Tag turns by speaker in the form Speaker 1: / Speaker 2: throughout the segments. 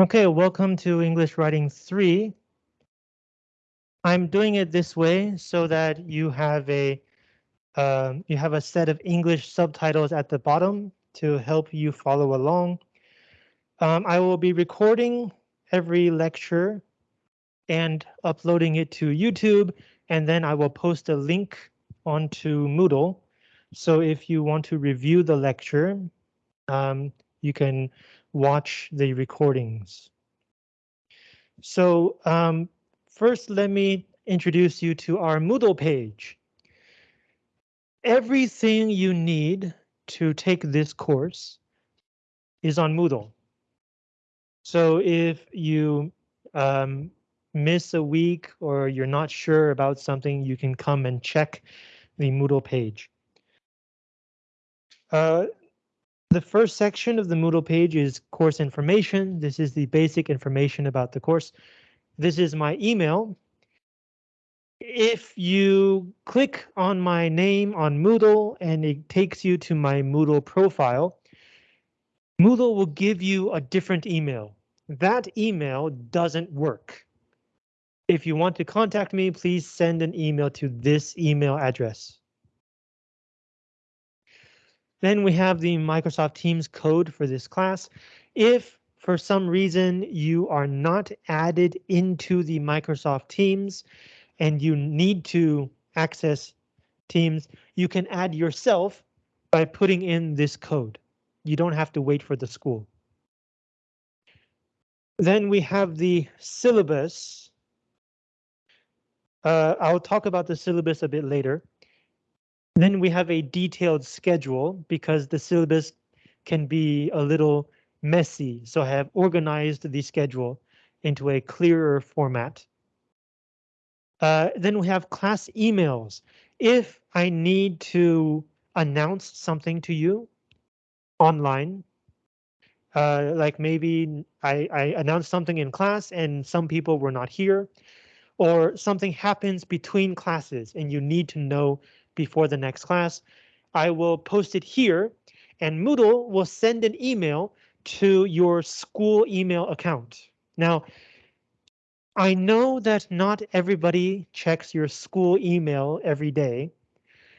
Speaker 1: Okay, welcome to English Writing 3. I'm doing it this way so that you have a um, you have a set of English subtitles at the bottom to help you follow along. Um, I will be recording every lecture and uploading it to YouTube, and then I will post a link onto Moodle. So if you want to review the lecture, um, you can watch the recordings. So um, first, let me introduce you to our Moodle page. Everything you need to take this course is on Moodle. So if you um, miss a week or you're not sure about something, you can come and check the Moodle page. Uh, the first section of the Moodle page is course information. This is the basic information about the course. This is my email. If you click on my name on Moodle and it takes you to my Moodle profile, Moodle will give you a different email. That email doesn't work. If you want to contact me, please send an email to this email address. Then we have the Microsoft Teams code for this class. If for some reason you are not added into the Microsoft Teams and you need to access Teams, you can add yourself by putting in this code. You don't have to wait for the school. Then we have the syllabus. Uh, I'll talk about the syllabus a bit later. Then we have a detailed schedule because the syllabus can be a little messy, so I have organized the schedule into a clearer format. Uh, then we have class emails. If I need to announce something to you online, uh, like maybe I, I announced something in class and some people were not here, or something happens between classes and you need to know before the next class. I will post it here and Moodle will send an email to your school email account. Now, I know that not everybody checks your school email every day,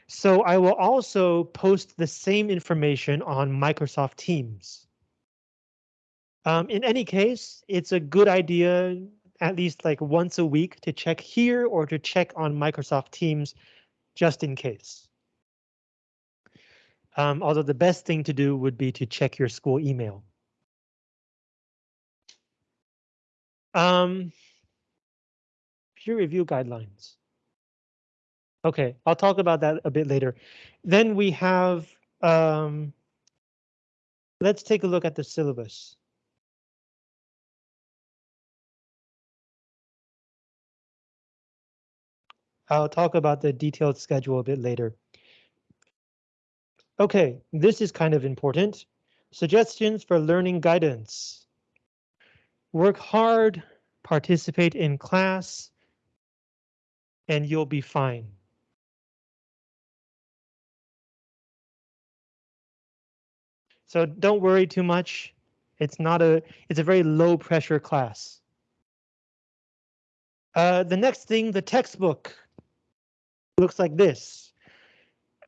Speaker 1: so I will also post the same information on Microsoft Teams. Um, in any case, it's a good idea at least like once a week to check here or to check on Microsoft Teams just in case. Um, although the best thing to do would be to check your school email. Um, peer review guidelines. OK, I'll talk about that a bit later. Then we have, um, let's take a look at the syllabus. I'll talk about the detailed schedule a bit later. OK, this is kind of important. Suggestions for learning guidance. Work hard, participate in class, and you'll be fine. So don't worry too much. It's not a it's a very low pressure class. Uh, the next thing, the textbook looks like this.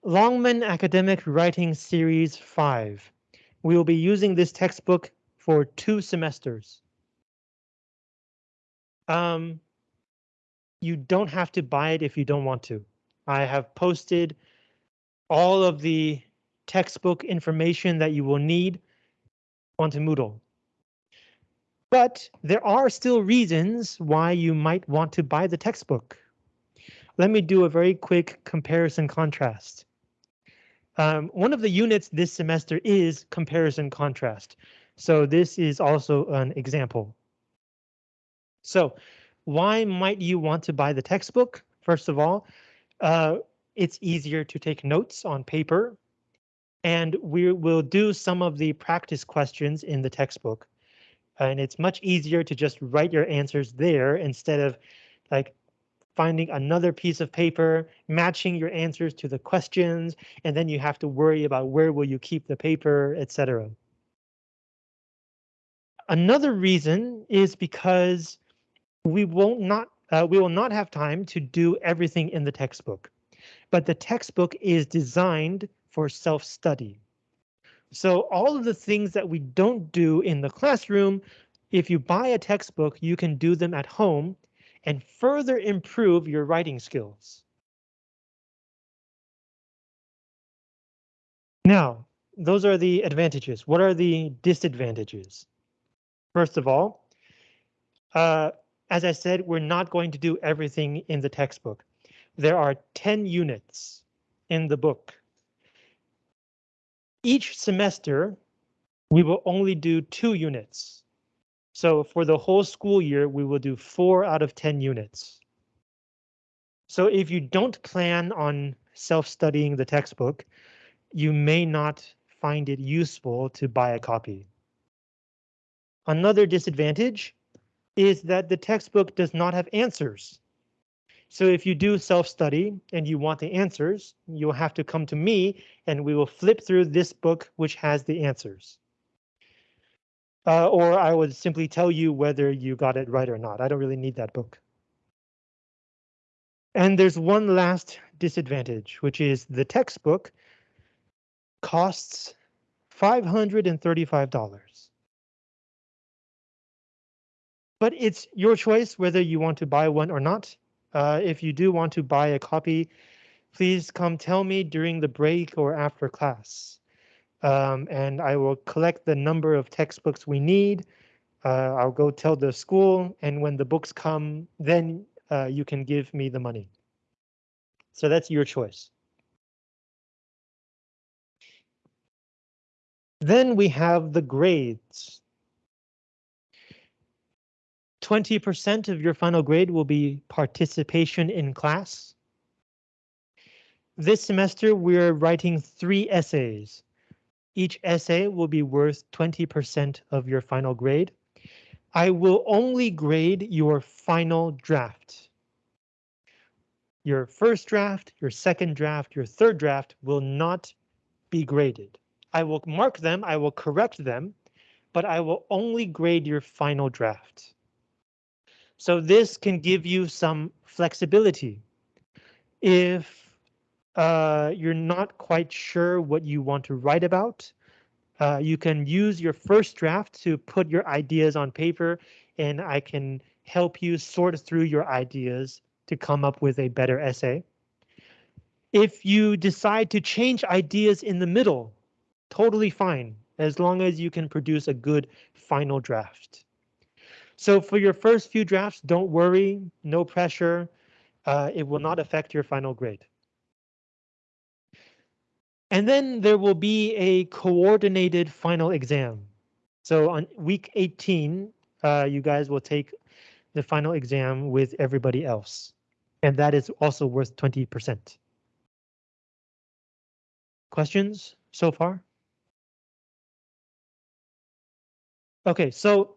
Speaker 1: Longman Academic Writing Series 5. We will be using this textbook for two semesters. Um, you don't have to buy it if you don't want to. I have posted all of the textbook information that you will need onto Moodle. But there are still reasons why you might want to buy the textbook let me do a very quick comparison contrast. Um, one of the units this semester is comparison contrast. So this is also an example. So why might you want to buy the textbook? First of all, uh, it's easier to take notes on paper. And we will do some of the practice questions in the textbook. And it's much easier to just write your answers there instead of like finding another piece of paper, matching your answers to the questions, and then you have to worry about where will you keep the paper, etc. Another reason is because we won't not uh, we will not have time to do everything in the textbook, but the textbook is designed for self-study. So all of the things that we don't do in the classroom, if you buy a textbook, you can do them at home and further improve your writing skills. Now, those are the advantages. What are the disadvantages? First of all, uh, as I said, we're not going to do everything in the textbook. There are 10 units in the book. Each semester, we will only do two units. So for the whole school year, we will do four out of 10 units. So if you don't plan on self-studying the textbook, you may not find it useful to buy a copy. Another disadvantage is that the textbook does not have answers. So if you do self-study and you want the answers, you'll have to come to me and we will flip through this book which has the answers. Uh, or I would simply tell you whether you got it right or not. I don't really need that book. And there's one last disadvantage, which is the textbook costs $535. But it's your choice whether you want to buy one or not. Uh, if you do want to buy a copy, please come tell me during the break or after class. Um, and I will collect the number of textbooks we need. Uh, I'll go tell the school, and when the books come, then uh, you can give me the money. So that's your choice. Then we have the grades. 20% of your final grade will be participation in class. This semester, we're writing three essays. Each essay will be worth 20% of your final grade. I will only grade your final draft. Your first draft, your second draft, your third draft will not be graded. I will mark them, I will correct them, but I will only grade your final draft. So this can give you some flexibility. If uh, you're not quite sure what you want to write about, uh, you can use your first draft to put your ideas on paper and I can help you sort through your ideas to come up with a better essay. If you decide to change ideas in the middle, totally fine, as long as you can produce a good final draft. So for your first few drafts, don't worry, no pressure. Uh, it will not affect your final grade. And then there will be a coordinated final exam. So on week 18, uh, you guys will take the final exam with everybody else. And that is also worth 20%. Questions so far? Okay, so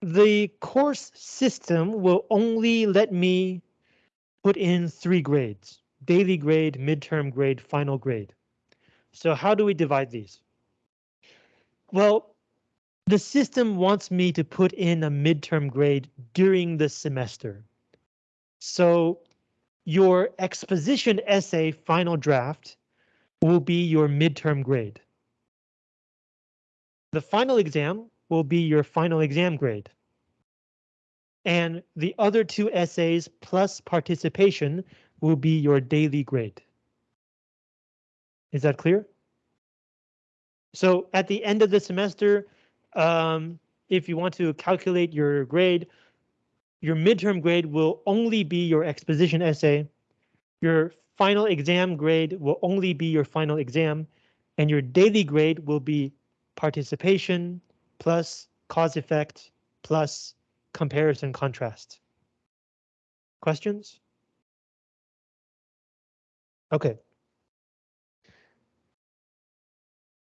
Speaker 1: the course system will only let me put in three grades, daily grade, midterm grade, final grade. So how do we divide these? Well, the system wants me to put in a midterm grade during the semester. So your exposition essay final draft will be your midterm grade. The final exam will be your final exam grade. And the other two essays plus participation will be your daily grade. Is that clear? So at the end of the semester, um, if you want to calculate your grade, your midterm grade will only be your exposition essay. Your final exam grade will only be your final exam, and your daily grade will be participation plus cause effect plus comparison contrast. Questions? Okay.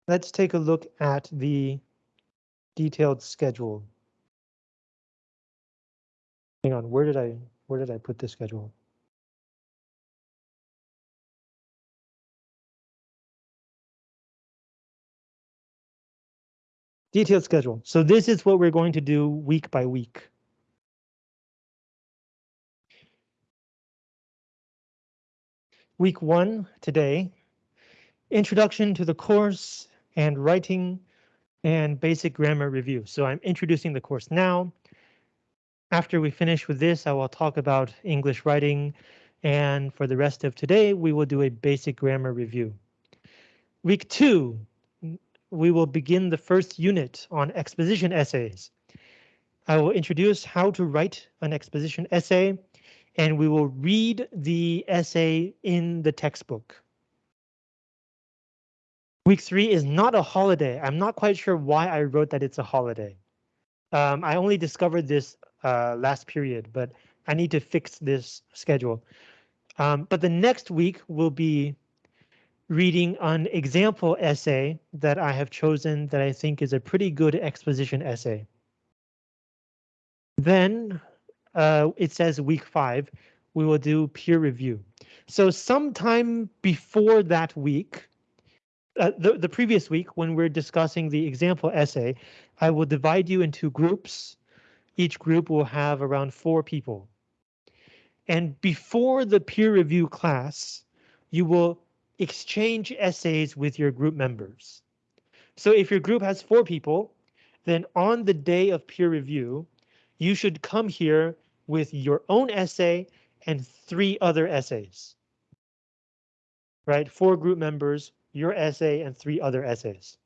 Speaker 1: Let's take a look at the detailed schedule. Hang on, where did I where did I put the schedule? Detailed schedule. So this is what we're going to do week by week. Week one today, introduction to the course and writing and basic grammar review. So I'm introducing the course now. After we finish with this, I will talk about English writing. And for the rest of today, we will do a basic grammar review. Week two, we will begin the first unit on exposition essays. I will introduce how to write an exposition essay, and we will read the essay in the textbook. Week three is not a holiday. I'm not quite sure why I wrote that it's a holiday. Um, I only discovered this uh, last period, but I need to fix this schedule. Um, but the next week will be reading an example essay that I have chosen that I think is a pretty good exposition essay. Then uh, it says week five, we will do peer review. So sometime before that week, uh, the, the previous week when we're discussing the example essay, I will divide you into groups. Each group will have around four people. And before the peer review class, you will exchange essays with your group members. So if your group has four people, then on the day of peer review, you should come here with your own essay and three other essays. Right, four group members, your essay and three other essays.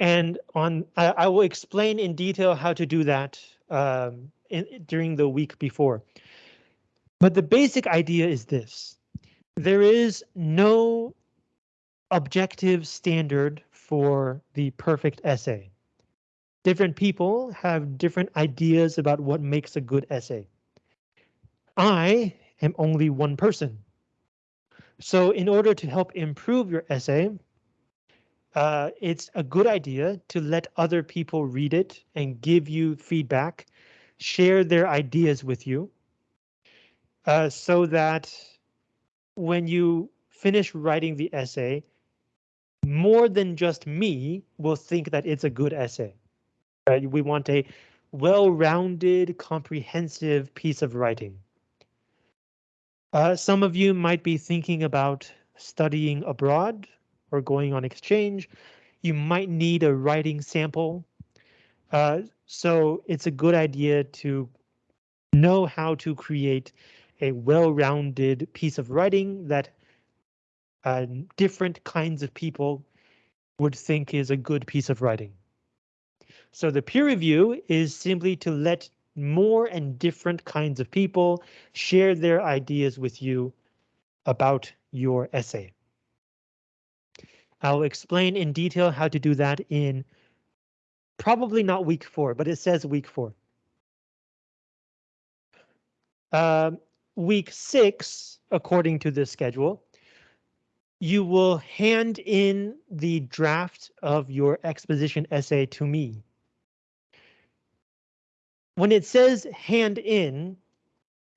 Speaker 1: And on, I, I will explain in detail how to do that um, in, during the week before. But the basic idea is this there is no objective standard for the perfect essay. Different people have different ideas about what makes a good essay. I am only one person. So in order to help improve your essay, uh, it's a good idea to let other people read it and give you feedback, share their ideas with you, uh, so that when you finish writing the essay, more than just me will think that it's a good essay. Right? We want a well-rounded, comprehensive piece of writing. Uh, some of you might be thinking about studying abroad or going on exchange. You might need a writing sample. Uh, so it's a good idea to know how to create a well-rounded piece of writing that uh, different kinds of people would think is a good piece of writing. So the peer review is simply to let more and different kinds of people share their ideas with you about your essay. I'll explain in detail how to do that in probably not week four, but it says week four. Um, week six, according to this schedule, you will hand in the draft of your exposition essay to me. When it says hand in,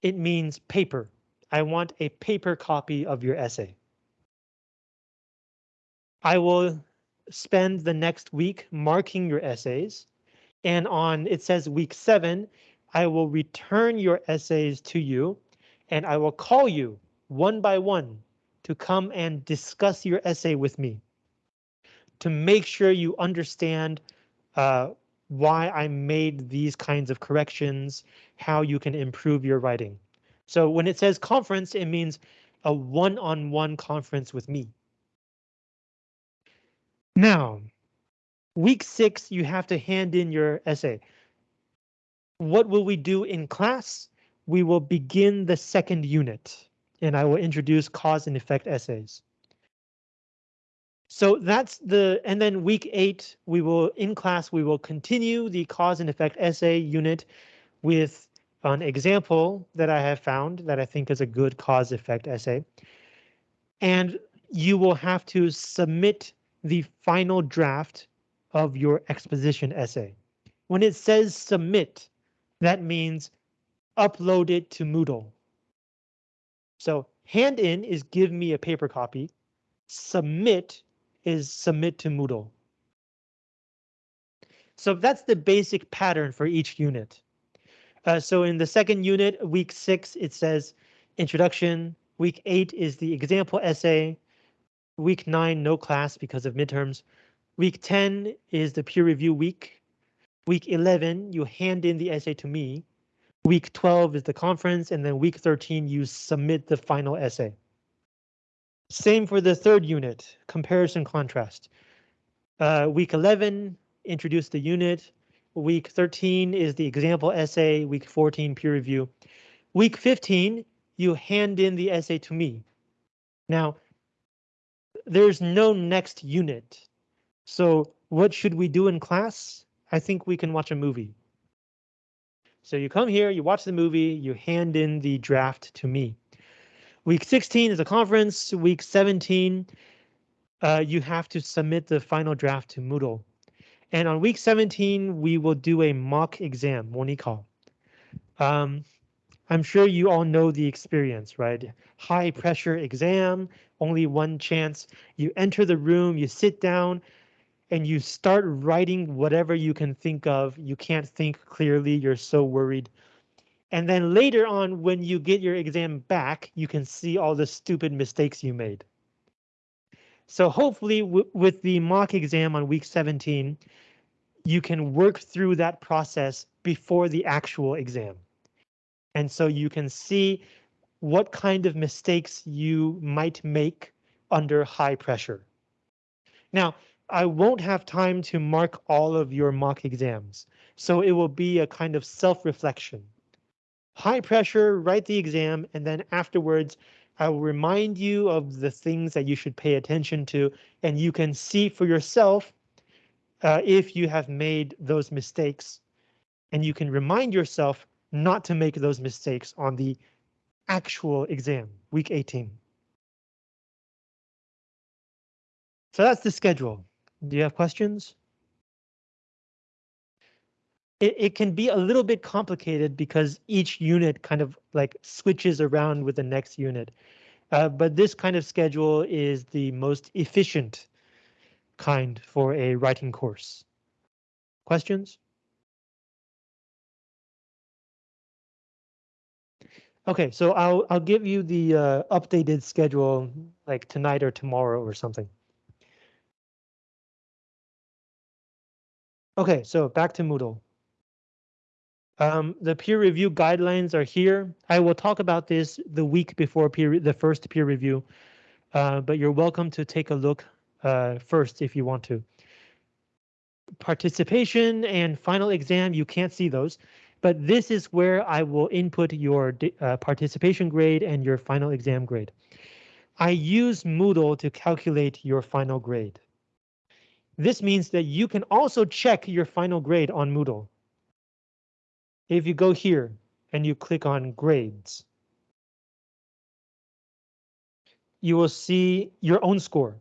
Speaker 1: it means paper. I want a paper copy of your essay. I will spend the next week marking your essays. And on, it says week seven, I will return your essays to you and I will call you one by one to come and discuss your essay with me to make sure you understand uh, why I made these kinds of corrections, how you can improve your writing. So when it says conference, it means a one-on-one -on -one conference with me. Now, week six, you have to hand in your essay. What will we do in class? we will begin the second unit and I will introduce cause and effect essays. So that's the, and then week eight, we will, in class, we will continue the cause and effect essay unit with an example that I have found that I think is a good cause effect essay. And you will have to submit the final draft of your exposition essay. When it says submit, that means upload it to Moodle. So hand in is give me a paper copy. Submit is submit to Moodle. So that's the basic pattern for each unit. Uh, so in the second unit, week six, it says introduction. Week eight is the example essay. Week nine, no class because of midterms. Week 10 is the peer review week. Week 11, you hand in the essay to me. Week 12 is the conference, and then week 13, you submit the final essay. Same for the third unit, comparison contrast. Uh, week 11, introduce the unit. Week 13 is the example essay. Week 14, peer review. Week 15, you hand in the essay to me. Now, there's no next unit. So what should we do in class? I think we can watch a movie. So you come here, you watch the movie, you hand in the draft to me. Week 16 is a conference. Week 17, uh, you have to submit the final draft to Moodle. And on week 17, we will do a mock exam, 模拟考. Um, I'm sure you all know the experience, right? High pressure exam, only one chance. You enter the room, you sit down, and you start writing whatever you can think of. You can't think clearly, you're so worried. And then later on, when you get your exam back, you can see all the stupid mistakes you made. So hopefully with the mock exam on week 17, you can work through that process before the actual exam. And so you can see what kind of mistakes you might make under high pressure. Now, I won't have time to mark all of your mock exams, so it will be a kind of self-reflection. High pressure, write the exam, and then afterwards, I will remind you of the things that you should pay attention to, and you can see for yourself uh, if you have made those mistakes, and you can remind yourself not to make those mistakes on the actual exam, week 18. So that's the schedule. Do you have questions? It, it can be a little bit complicated because each unit kind of like switches around with the next unit. Uh, but this kind of schedule is the most efficient kind for a writing course. Questions? Okay, so I'll I'll give you the uh, updated schedule like tonight or tomorrow or something. Okay, so back to Moodle. Um, the peer review guidelines are here. I will talk about this the week before peer the first peer review, uh, but you're welcome to take a look uh, first if you want to. Participation and final exam, you can't see those, but this is where I will input your uh, participation grade and your final exam grade. I use Moodle to calculate your final grade. This means that you can also check your final grade on Moodle. If you go here and you click on grades, you will see your own score.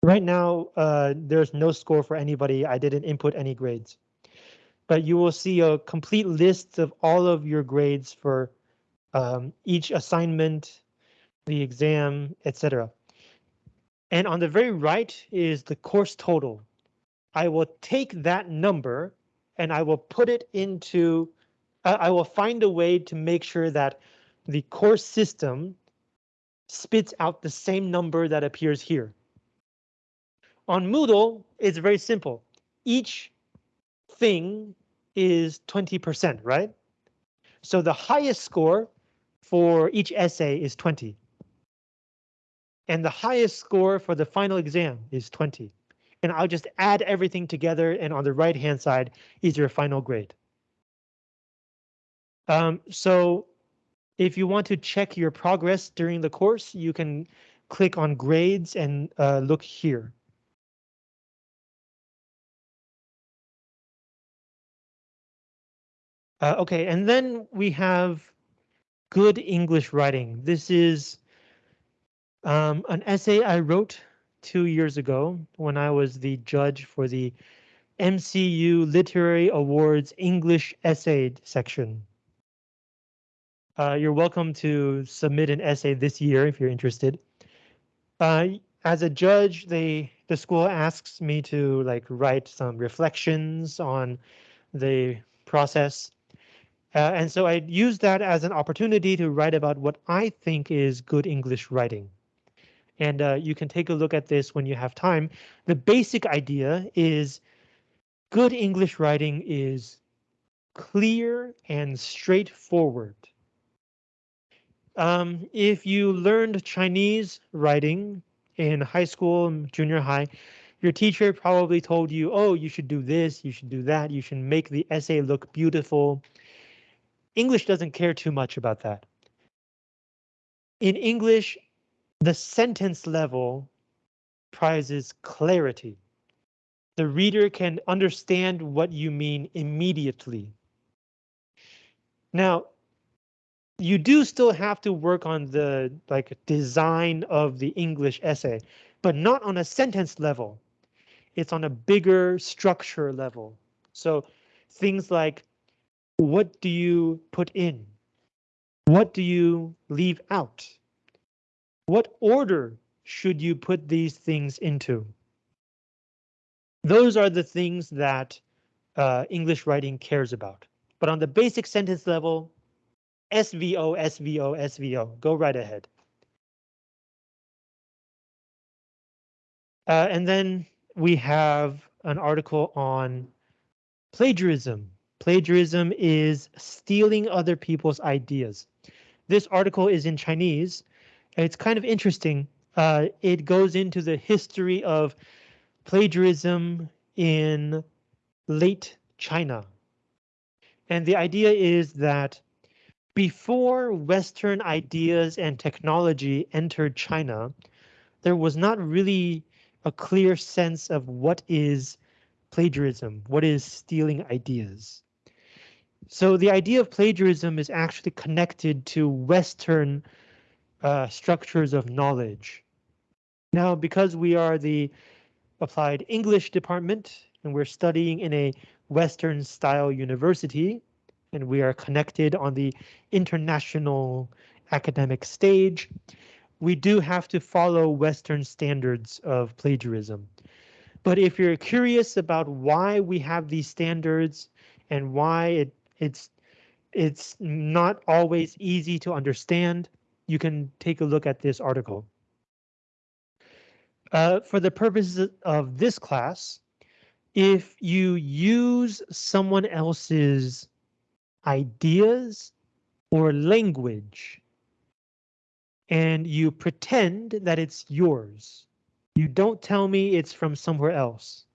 Speaker 1: Right now, uh, there's no score for anybody. I didn't input any grades. But you will see a complete list of all of your grades for um, each assignment, the exam, etc. And on the very right is the course total. I will take that number and I will put it into, I will find a way to make sure that the course system spits out the same number that appears here. On Moodle, it's very simple. Each thing is 20%, right? So the highest score for each essay is 20 and the highest score for the final exam is 20. And I'll just add everything together and on the right hand side is your final grade. Um, so if you want to check your progress during the course, you can click on grades and uh, look here. Uh, okay, and then we have good English writing. This is um, an essay I wrote two years ago when I was the judge for the MCU Literary Awards English Essay section. Uh, you're welcome to submit an essay this year if you're interested. Uh, as a judge, they the school asks me to like write some reflections on the process. Uh, and so I use that as an opportunity to write about what I think is good English writing. And uh, you can take a look at this when you have time. The basic idea is good English writing is clear and straightforward. Um, if you learned Chinese writing in high school, and junior high, your teacher probably told you, oh, you should do this, you should do that, you should make the essay look beautiful. English doesn't care too much about that. In English, the sentence level prizes clarity. The reader can understand what you mean immediately. Now, you do still have to work on the like design of the English essay, but not on a sentence level. It's on a bigger structure level. So things like what do you put in? What do you leave out? What order should you put these things into? Those are the things that uh, English writing cares about. But on the basic sentence level, SVO, SVO, SVO, go right ahead. Uh, and then we have an article on plagiarism. Plagiarism is stealing other people's ideas. This article is in Chinese, it's kind of interesting. Uh, it goes into the history of plagiarism in late China. And the idea is that before Western ideas and technology entered China, there was not really a clear sense of what is plagiarism, what is stealing ideas. So the idea of plagiarism is actually connected to Western uh, structures of knowledge. Now, because we are the applied English department and we're studying in a Western style university, and we are connected on the international academic stage, we do have to follow Western standards of plagiarism. But if you're curious about why we have these standards and why it, it's it's not always easy to understand, you can take a look at this article. Uh, for the purposes of this class, if you use someone else's ideas or language and you pretend that it's yours, you don't tell me it's from somewhere else.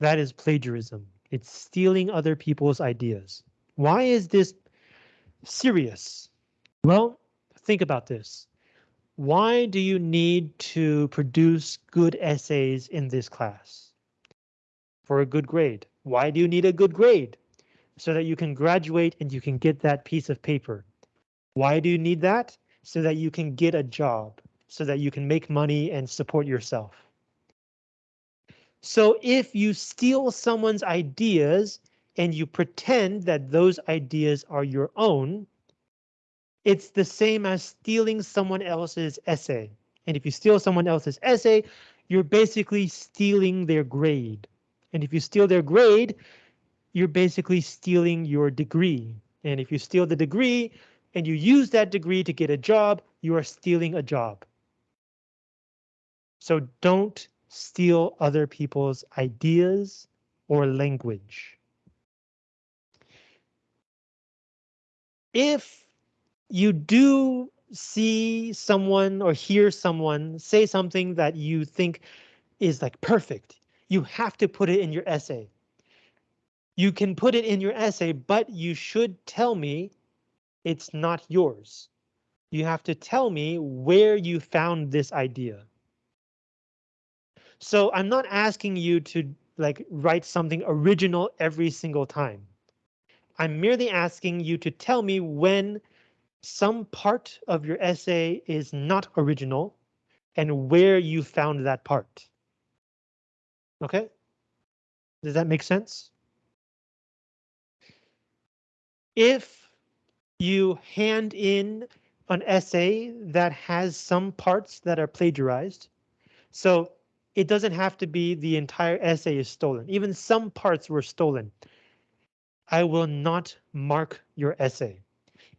Speaker 1: That is plagiarism. It's stealing other people's ideas. Why is this serious? Well, think about this. Why do you need to produce good essays in this class? For a good grade. Why do you need a good grade? So that you can graduate and you can get that piece of paper. Why do you need that? So that you can get a job, so that you can make money and support yourself. So if you steal someone's ideas and you pretend that those ideas are your own, it's the same as stealing someone else's essay. And if you steal someone else's essay, you're basically stealing their grade. And if you steal their grade, you're basically stealing your degree. And if you steal the degree and you use that degree to get a job, you are stealing a job. So don't steal other people's ideas or language. If you do see someone or hear someone say something that you think is like perfect, you have to put it in your essay. You can put it in your essay, but you should tell me it's not yours. You have to tell me where you found this idea. So I'm not asking you to like write something original every single time. I'm merely asking you to tell me when some part of your essay is not original and where you found that part. Okay? Does that make sense? If you hand in an essay that has some parts that are plagiarized, so it doesn't have to be the entire essay is stolen. Even some parts were stolen. I will not mark your essay.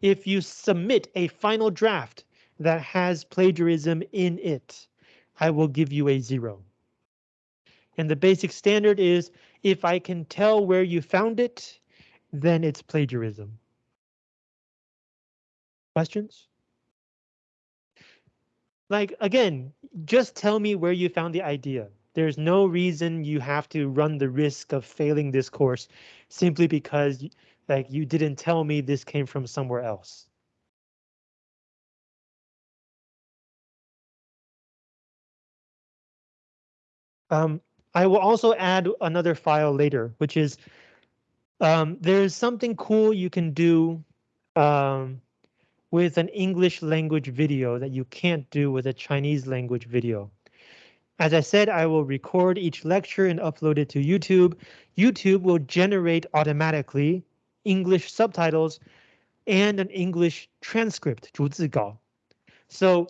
Speaker 1: If you submit a final draft that has plagiarism in it, I will give you a zero. And the basic standard is if I can tell where you found it, then it's plagiarism. Questions? Like, again, just tell me where you found the idea. There's no reason you have to run the risk of failing this course simply because like you didn't tell me this came from somewhere else. Um, I will also add another file later, which is um, there's something cool you can do um, with an English language video that you can't do with a Chinese language video. As I said, I will record each lecture and upload it to YouTube. YouTube will generate automatically English subtitles and an English transcript, 逐字稿. So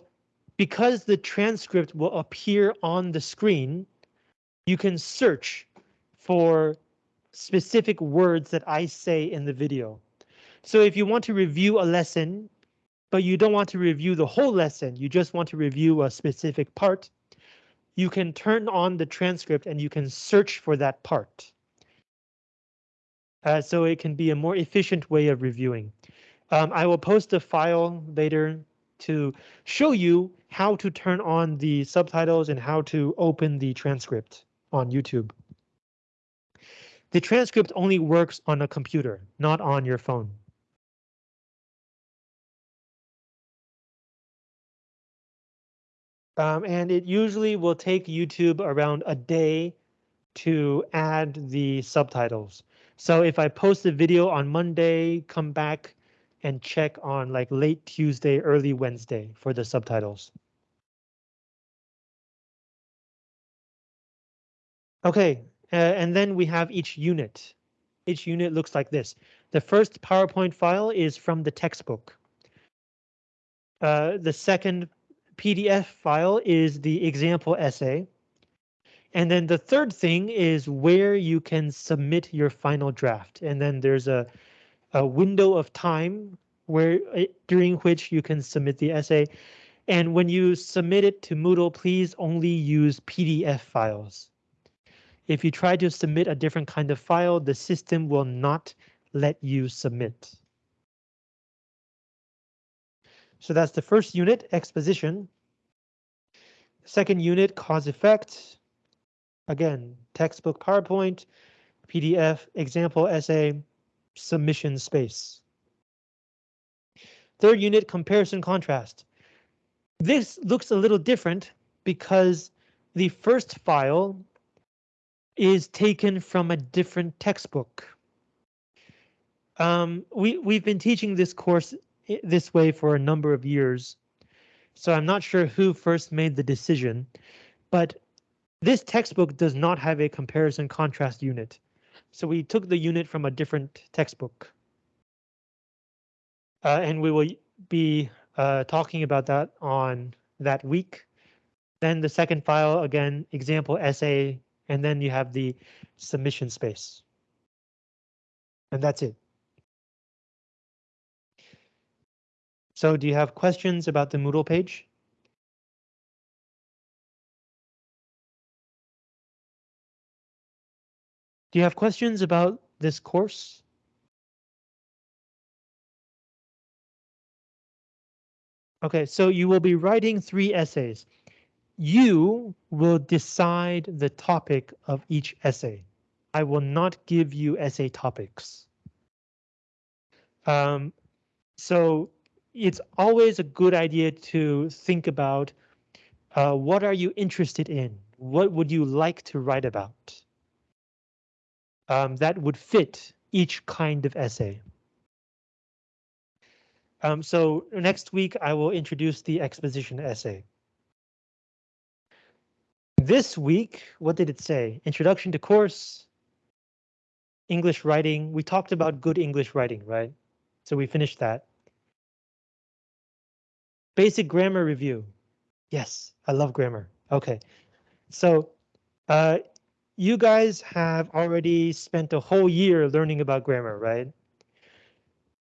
Speaker 1: because the transcript will appear on the screen, you can search for specific words that I say in the video. So if you want to review a lesson, but you don't want to review the whole lesson, you just want to review a specific part, you can turn on the transcript and you can search for that part. Uh, so it can be a more efficient way of reviewing. Um, I will post a file later to show you how to turn on the subtitles and how to open the transcript on YouTube. The transcript only works on a computer, not on your phone. Um, and it usually will take YouTube around a day to add the subtitles. So if I post a video on Monday, come back and check on like late Tuesday, early Wednesday for the subtitles. Okay, uh, and then we have each unit. Each unit looks like this. The first PowerPoint file is from the textbook. Uh, the second PDF file is the example essay. And then the third thing is where you can submit your final draft. And then there's a, a window of time where uh, during which you can submit the essay. And when you submit it to Moodle, please only use PDF files. If you try to submit a different kind of file, the system will not let you submit. So that's the first unit, exposition. Second unit, cause effect. Again, textbook PowerPoint, PDF, example essay, submission space. Third unit, comparison contrast. This looks a little different because the first file is taken from a different textbook. Um, we, we've been teaching this course this way for a number of years, so I'm not sure who first made the decision, but this textbook does not have a comparison contrast unit. So we took the unit from a different textbook. Uh, and we will be uh, talking about that on that week. Then the second file, again, example essay and then you have the submission space. And that's it. So do you have questions about the Moodle page? Do you have questions about this course? Okay, so you will be writing three essays you will decide the topic of each essay. I will not give you essay topics. Um, so it's always a good idea to think about uh, what are you interested in? What would you like to write about? Um, that would fit each kind of essay. Um, so next week I will introduce the exposition essay. This week, what did it say? Introduction to course, English writing. We talked about good English writing, right? So we finished that. Basic grammar review. Yes, I love grammar. Okay, so Uh, you guys have already spent a whole year learning about grammar, right?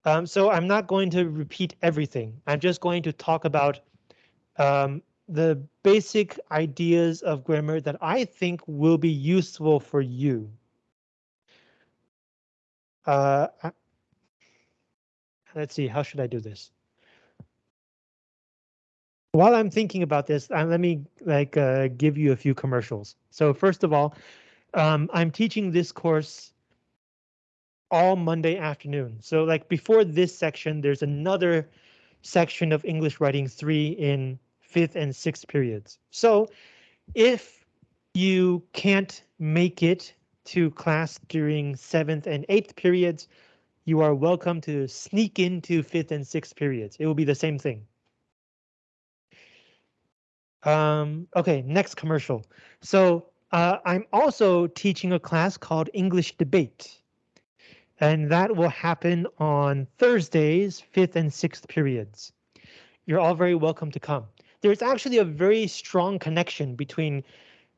Speaker 1: Um, so I'm not going to repeat everything. I'm just going to talk about um, the basic ideas of grammar that I think will be useful for you. Uh, let's see, how should I do this? While I'm thinking about this, uh, let me like uh, give you a few commercials. So first of all, um, I'm teaching this course all Monday afternoon. So like before this section, there's another section of English writing three in fifth and sixth periods. So if you can't make it to class during seventh and eighth periods, you are welcome to sneak into fifth and sixth periods. It will be the same thing. Um, okay, next commercial. So uh, I'm also teaching a class called English Debate. And that will happen on Thursdays, fifth and sixth periods. You're all very welcome to come. There's actually a very strong connection between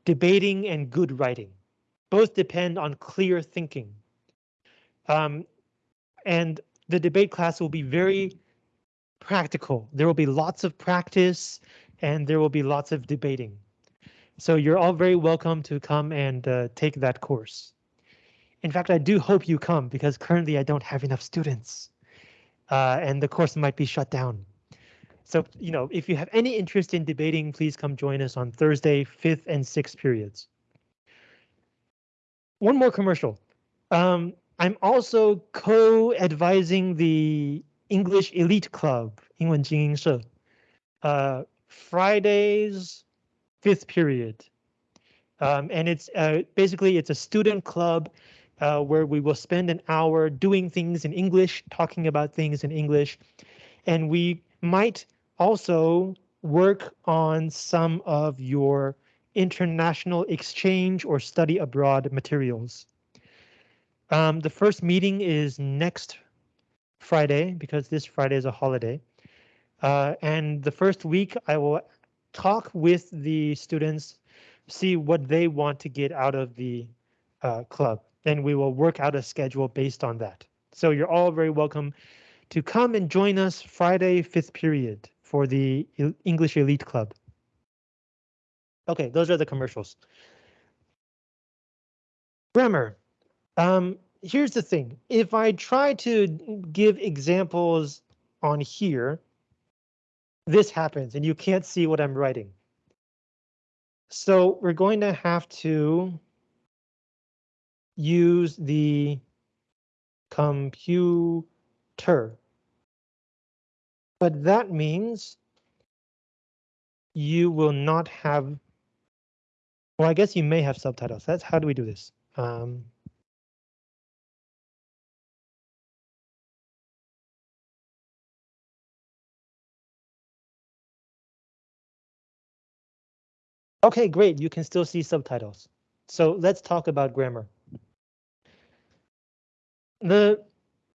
Speaker 1: debating and good writing. Both depend on clear thinking. Um, and the debate class will be very practical. There will be lots of practice and there will be lots of debating. So you're all very welcome to come and uh, take that course. In fact, I do hope you come because currently I don't have enough students uh, and the course might be shut down. So, you know, if you have any interest in debating, please come join us on Thursday, fifth and sixth periods. One more commercial. Um, I'm also co-advising the English Elite Club, 英文精英社. Uh, Fridays, fifth period. Um, and it's uh, basically it's a student club uh, where we will spend an hour doing things in English, talking about things in English, and we might also work on some of your international exchange or study abroad materials. Um, the first meeting is next Friday because this Friday is a holiday. Uh, and the first week I will talk with the students, see what they want to get out of the uh, club, and we will work out a schedule based on that. So you're all very welcome to come and join us Friday, fifth period for the English Elite Club. Okay, those are the commercials. Grammar. Um, here's the thing. If I try to give examples on here, this happens and you can't see what I'm writing. So we're going to have to use the computer. But that means you will not have, well, I guess you may have subtitles. That's how do we do this? Um, Okay, great. You can still see subtitles. So let's talk about grammar. The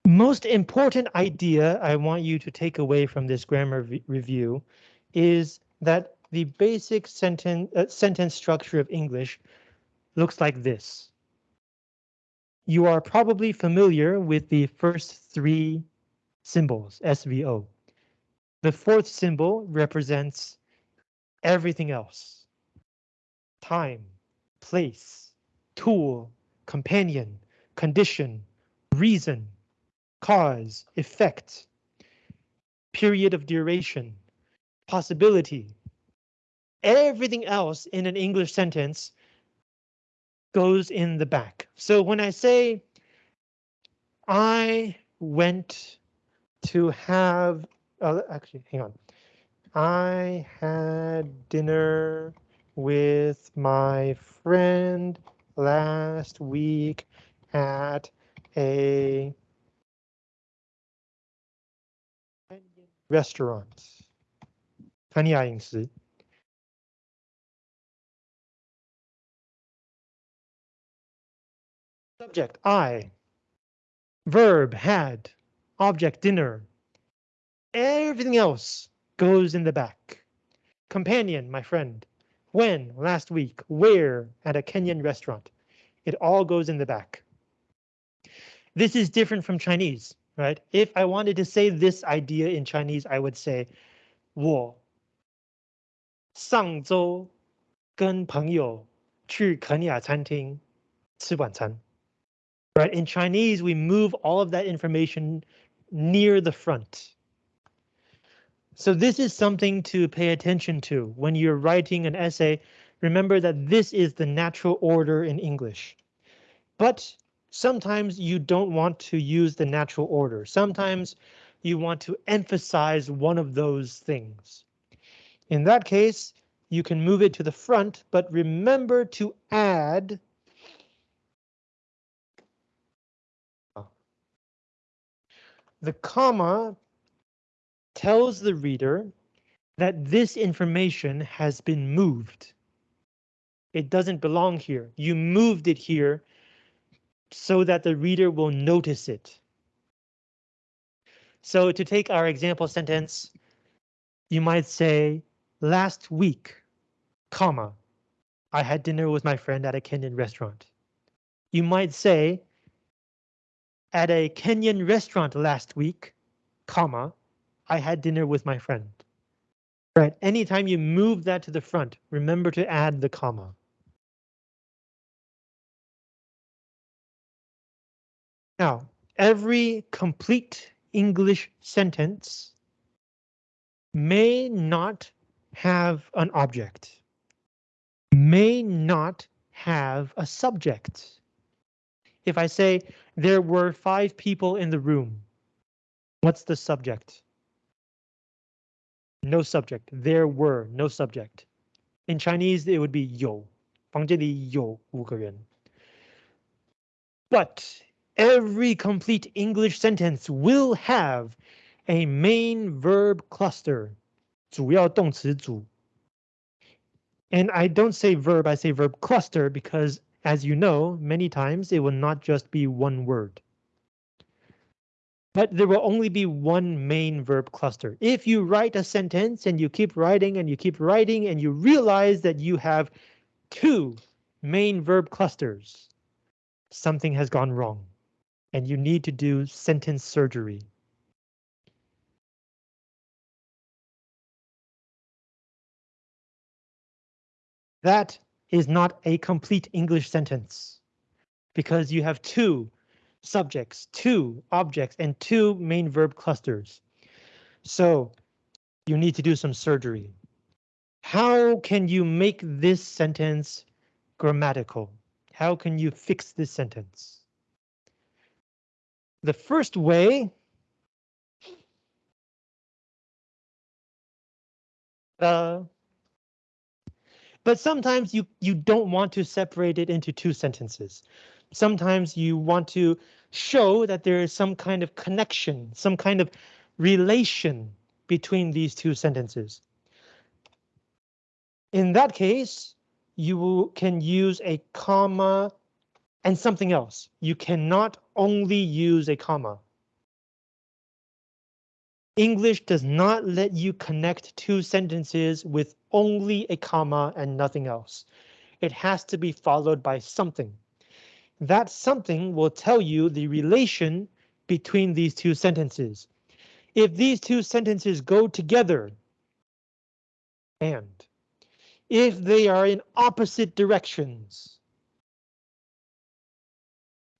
Speaker 1: most important idea I want you to take away from this grammar review is that the basic sentence uh, sentence structure of English looks like this. You are probably familiar with the first three symbols, SVO. The fourth symbol represents everything else time, place, tool, companion, condition, reason, cause, effect, period of duration, possibility. Everything else in an English sentence goes in the back. So when I say I went to have, uh, actually, hang on. I had dinner with my friend last week at a restaurant. 潘尼亚饮食. Subject I. Verb had. Object dinner. Everything else goes in the back. Companion, my friend when, last week, where, at a Kenyan restaurant. It all goes in the back. This is different from Chinese, right? If I wanted to say this idea in Chinese, I would say 我上周跟朋友去肯雅餐厅吃晚餐. Right, in Chinese, we move all of that information near the front. So this is something to pay attention to when you're writing an essay. Remember that this is the natural order in English. But sometimes you don't want to use the natural order. Sometimes you want to emphasize one of those things. In that case, you can move it to the front, but remember to add the comma tells the reader that this information has been moved. It doesn't belong here. You moved it here so that the reader will notice it. So to take our example sentence, you might say, last week, comma, I had dinner with my friend at a Kenyan restaurant. You might say, at a Kenyan restaurant last week, comma, I had dinner with my friend. Right, anytime you move that to the front, remember to add the comma. Now, every complete English sentence may not have an object, may not have a subject. If I say there were five people in the room, what's the subject? No subject. There were no subject. In Chinese, it would be 有,房间里有五个人. But every complete English sentence will have a main verb cluster. 主要动词组. And I don't say verb, I say verb cluster because, as you know, many times it will not just be one word. But there will only be one main verb cluster. If you write a sentence and you keep writing and you keep writing and you realize that you have two main verb clusters, something has gone wrong and you need to do sentence surgery. That is not a complete English sentence because you have two subjects, two objects, and two main verb clusters. So you need to do some surgery. How can you make this sentence grammatical? How can you fix this sentence? The first way uh, but sometimes you you don't want to separate it into two sentences sometimes you want to show that there is some kind of connection, some kind of relation between these two sentences. In that case, you can use a comma and something else. You cannot only use a comma. English does not let you connect two sentences with only a comma and nothing else. It has to be followed by something that something will tell you the relation between these two sentences. If these two sentences go together, and if they are in opposite directions,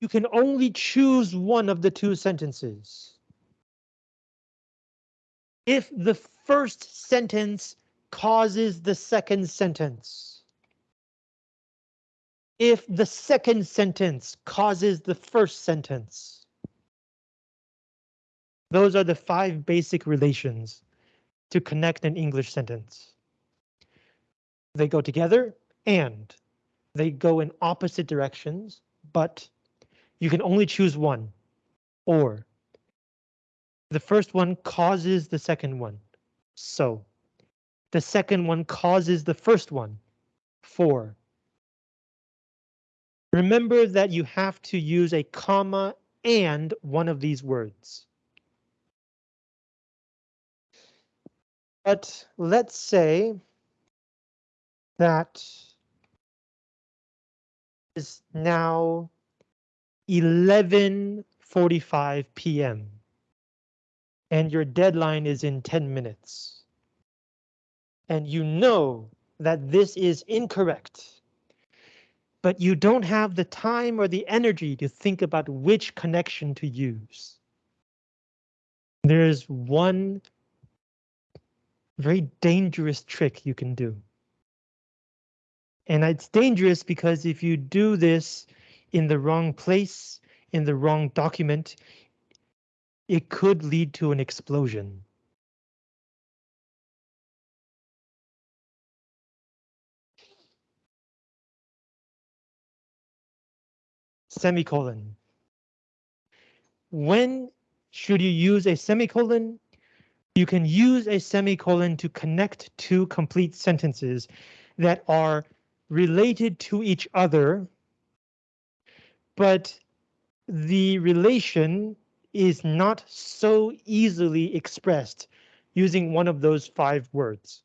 Speaker 1: you can only choose one of the two sentences. If the first sentence causes the second sentence, if the second sentence causes the first sentence. Those are the five basic relations to connect an English sentence. They go together and they go in opposite directions, but you can only choose one or the first one causes the second one. So the second one causes the first one for Remember that you have to use a comma and one of these words. But let's say that is now 11.45 p.m. and your deadline is in 10 minutes. And you know that this is incorrect, but you don't have the time or the energy to think about which connection to use. There's one very dangerous trick you can do. And it's dangerous because if you do this in the wrong place, in the wrong document, it could lead to an explosion. Semicolon. When should you use a semicolon? You can use a semicolon to connect two complete sentences that are related to each other, but the relation is not so easily expressed using one of those five words.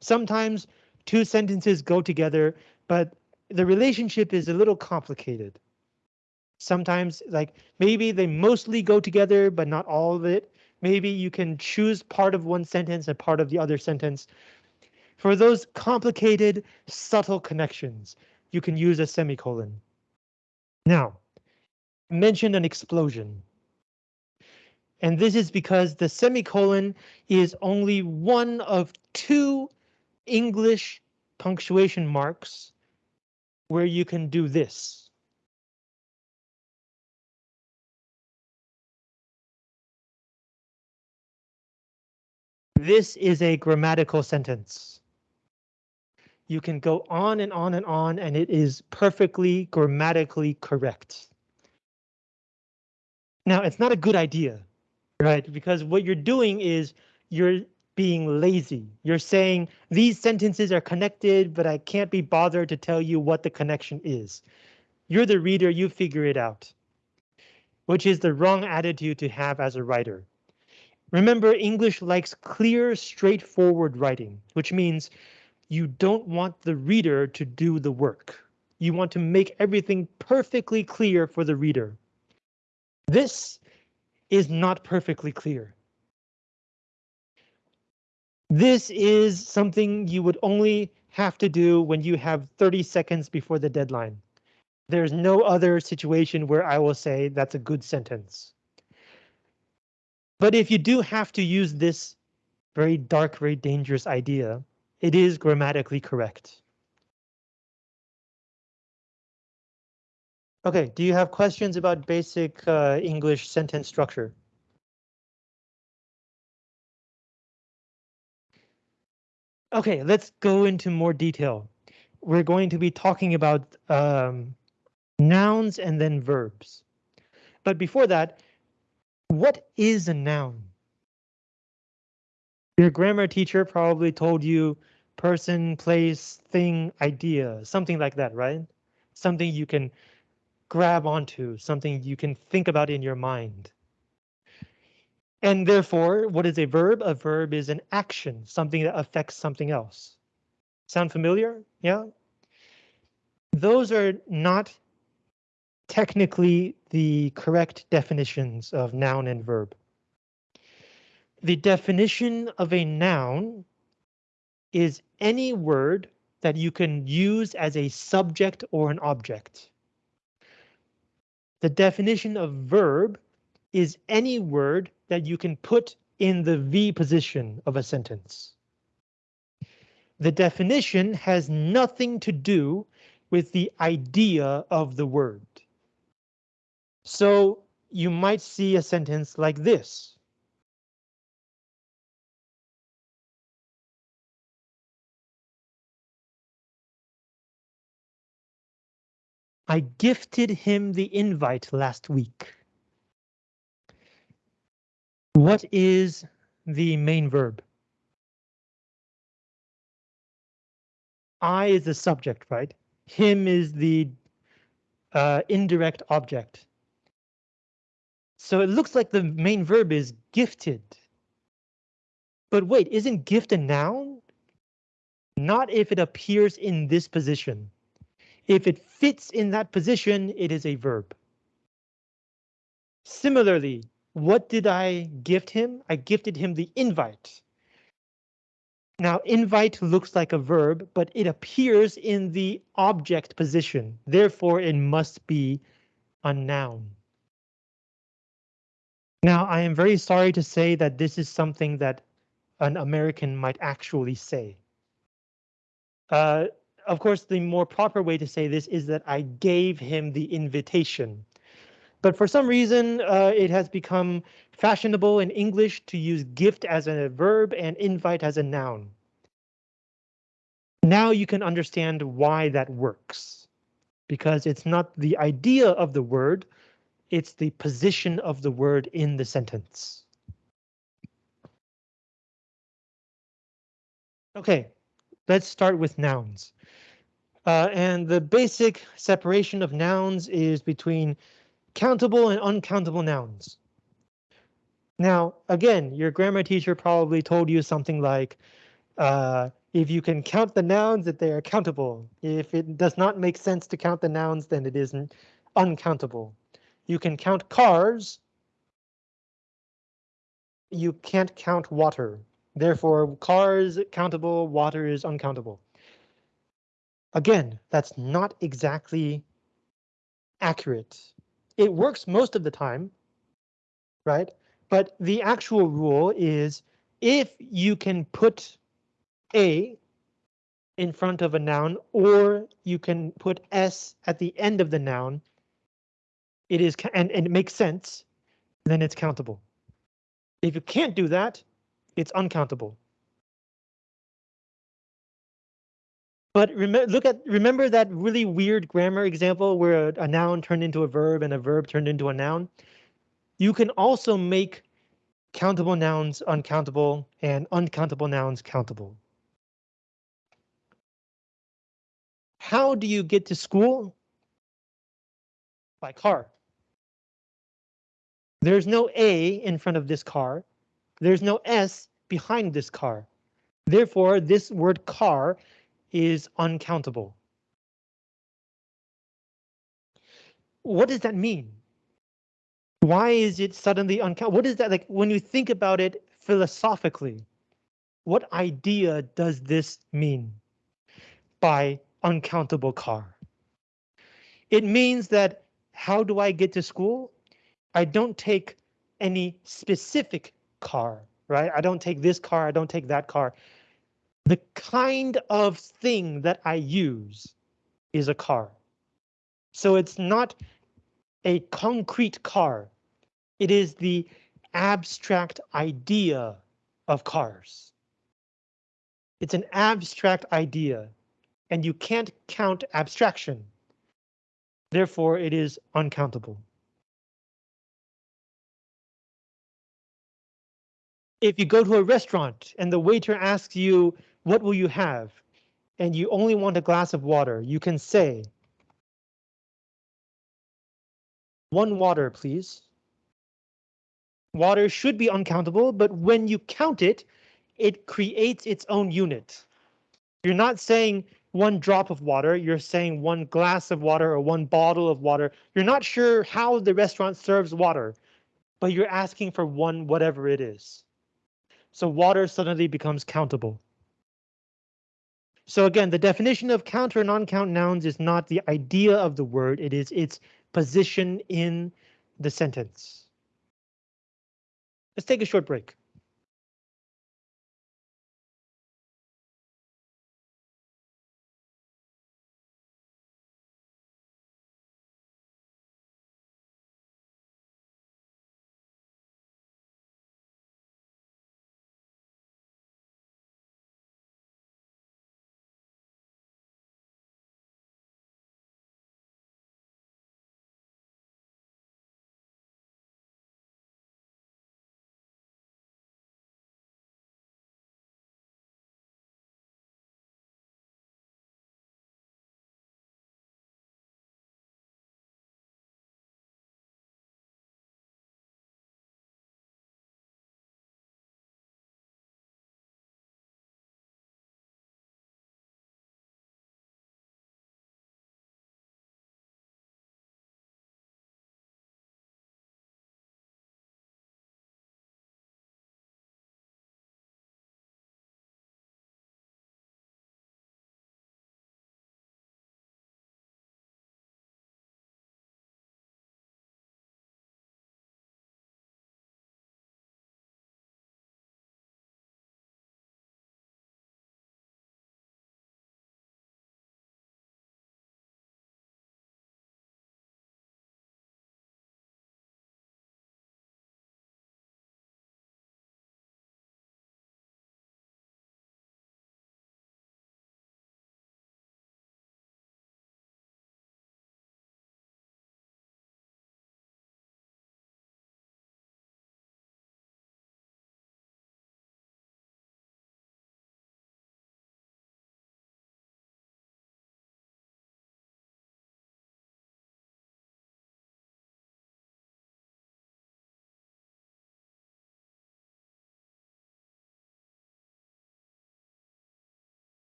Speaker 1: Sometimes two sentences go together, but the relationship is a little complicated. Sometimes like maybe they mostly go together, but not all of it. Maybe you can choose part of one sentence and part of the other sentence. For those complicated, subtle connections, you can use a semicolon. Now, mention an explosion. And this is because the semicolon is only one of two English punctuation marks where you can do this. This is a grammatical sentence. You can go on and on and on, and it is perfectly grammatically correct. Now, it's not a good idea, right? Because what you're doing is you're being lazy. You're saying these sentences are connected, but I can't be bothered to tell you what the connection is. You're the reader, you figure it out. Which is the wrong attitude to have as a writer. Remember, English likes clear, straightforward writing, which means you don't want the reader to do the work. You want to make everything perfectly clear for the reader. This is not perfectly clear. This is something you would only have to do when you have 30 seconds before the deadline. There's no other situation where I will say that's a good sentence. But if you do have to use this very dark, very dangerous idea, it is grammatically correct. Okay, do you have questions about basic uh, English sentence structure? Okay, let's go into more detail. We're going to be talking about um, nouns and then verbs. But before that, what is a noun? Your grammar teacher probably told you person, place, thing, idea, something like that, right? Something you can grab onto, something you can think about in your mind. And therefore, what is a verb? A verb is an action, something that affects something else. Sound familiar? Yeah. Those are not technically the correct definitions of noun and verb. The definition of a noun is any word that you can use as a subject or an object. The definition of verb is any word that you can put in the V position of a sentence. The definition has nothing to do with the idea of the word. So you might see a sentence like this. I gifted him the invite last week. What is the main verb? I is the subject, right? Him is the uh, indirect object. So it looks like the main verb is gifted. But wait, isn't gift a noun? not if it appears in this position. If it fits in that position, it is a verb. Similarly, what did I gift him? I gifted him the invite. Now, invite looks like a verb, but it appears in the object position. Therefore, it must be a noun. Now, I am very sorry to say that this is something that an American might actually say. Uh, of course, the more proper way to say this is that I gave him the invitation. But for some reason, uh, it has become fashionable in English to use gift as a verb and invite as a noun. Now you can understand why that works. Because it's not the idea of the word, it's the position of the word in the sentence. Okay, let's start with nouns. Uh, and the basic separation of nouns is between countable and uncountable nouns. Now, again, your grammar teacher probably told you something like, uh, if you can count the nouns, that they are countable. If it does not make sense to count the nouns, then it isn't uncountable. You can count cars. You can't count water. Therefore, cars countable, water is uncountable. Again, that's not exactly accurate. It works most of the time, right? But the actual rule is if you can put a in front of a noun or you can put s at the end of the noun, it is and, and it makes sense, then it's countable. If you can't do that, it's uncountable. But remember, look at remember that really weird grammar example where a, a noun turned into a verb and a verb turned into a noun. You can also make countable nouns uncountable and uncountable nouns countable. How do you get to school? By car. There's no A in front of this car. There's no S behind this car. Therefore, this word car is uncountable. What does that mean? Why is it suddenly uncountable? What is that like when you think about it philosophically? What idea does this mean by uncountable car? It means that how do I get to school? I don't take any specific car, right? I don't take this car, I don't take that car. The kind of thing that I use is a car. So it's not a concrete car. It is the abstract idea of cars. It's an abstract idea, and you can't count abstraction. Therefore, it is uncountable. If you go to a restaurant and the waiter asks you, what will you have? And you only want a glass of water. You can say. One water, please. Water should be uncountable, but when you count it, it creates its own unit. You're not saying one drop of water, you're saying one glass of water or one bottle of water. You're not sure how the restaurant serves water, but you're asking for one whatever it is. So water suddenly becomes countable. So again, the definition of count or non-count nouns is not the idea of the word, it is its position in the sentence. Let's take a short break.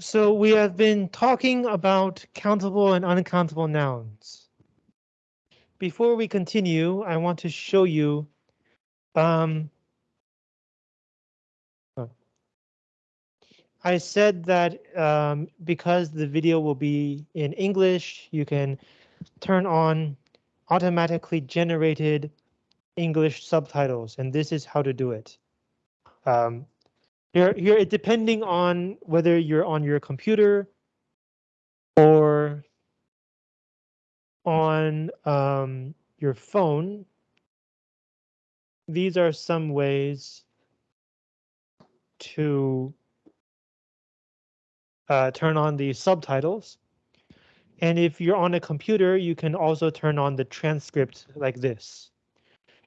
Speaker 1: So we have been talking about countable and uncountable nouns. Before we continue, I want to show you um, I said that um, because the video will be in English, you can turn on automatically generated English subtitles, and this is how to do it. Um, here, here, depending on whether you're on your computer or on um, your phone, these are some ways to uh, turn on the subtitles. And if you're on a computer, you can also turn on the transcript like this.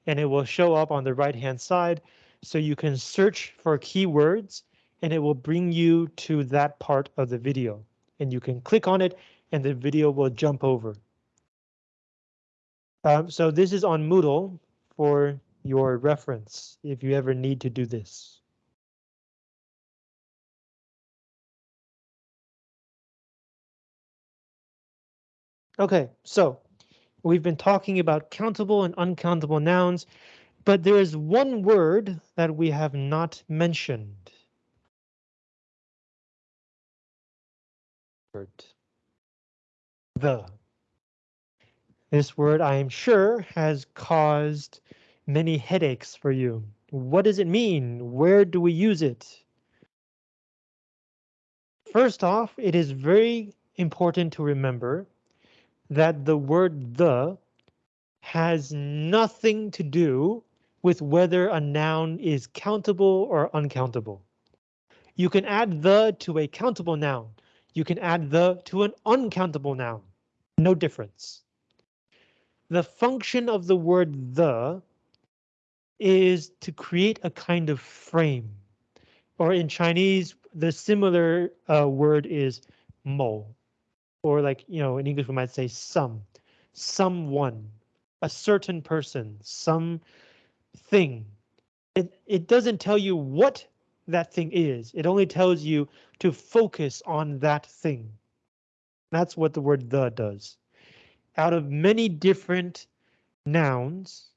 Speaker 1: And it will show up on the right hand side. So you can search for keywords and it will bring you to that part of the video. And you can click on it and the video will jump over. Um, so this is on Moodle for your reference if you ever need to do this. Okay, so we've been talking about countable and uncountable nouns, but there is one word that we have not mentioned. The. This word, I am sure, has caused many headaches for you. What does it mean? Where do we use it? First off, it is very important to remember that the word the has nothing to do with whether a noun is countable or uncountable. You can add the to a countable noun. You can add the to an uncountable noun. No difference. The function of the word the is to create a kind of frame. Or in Chinese, the similar uh, word is mo or like, you know, in English we might say some, someone, a certain person, some thing. It, it doesn't tell you what that thing is. It only tells you to focus on that thing. That's what the word the does. Out of many different nouns,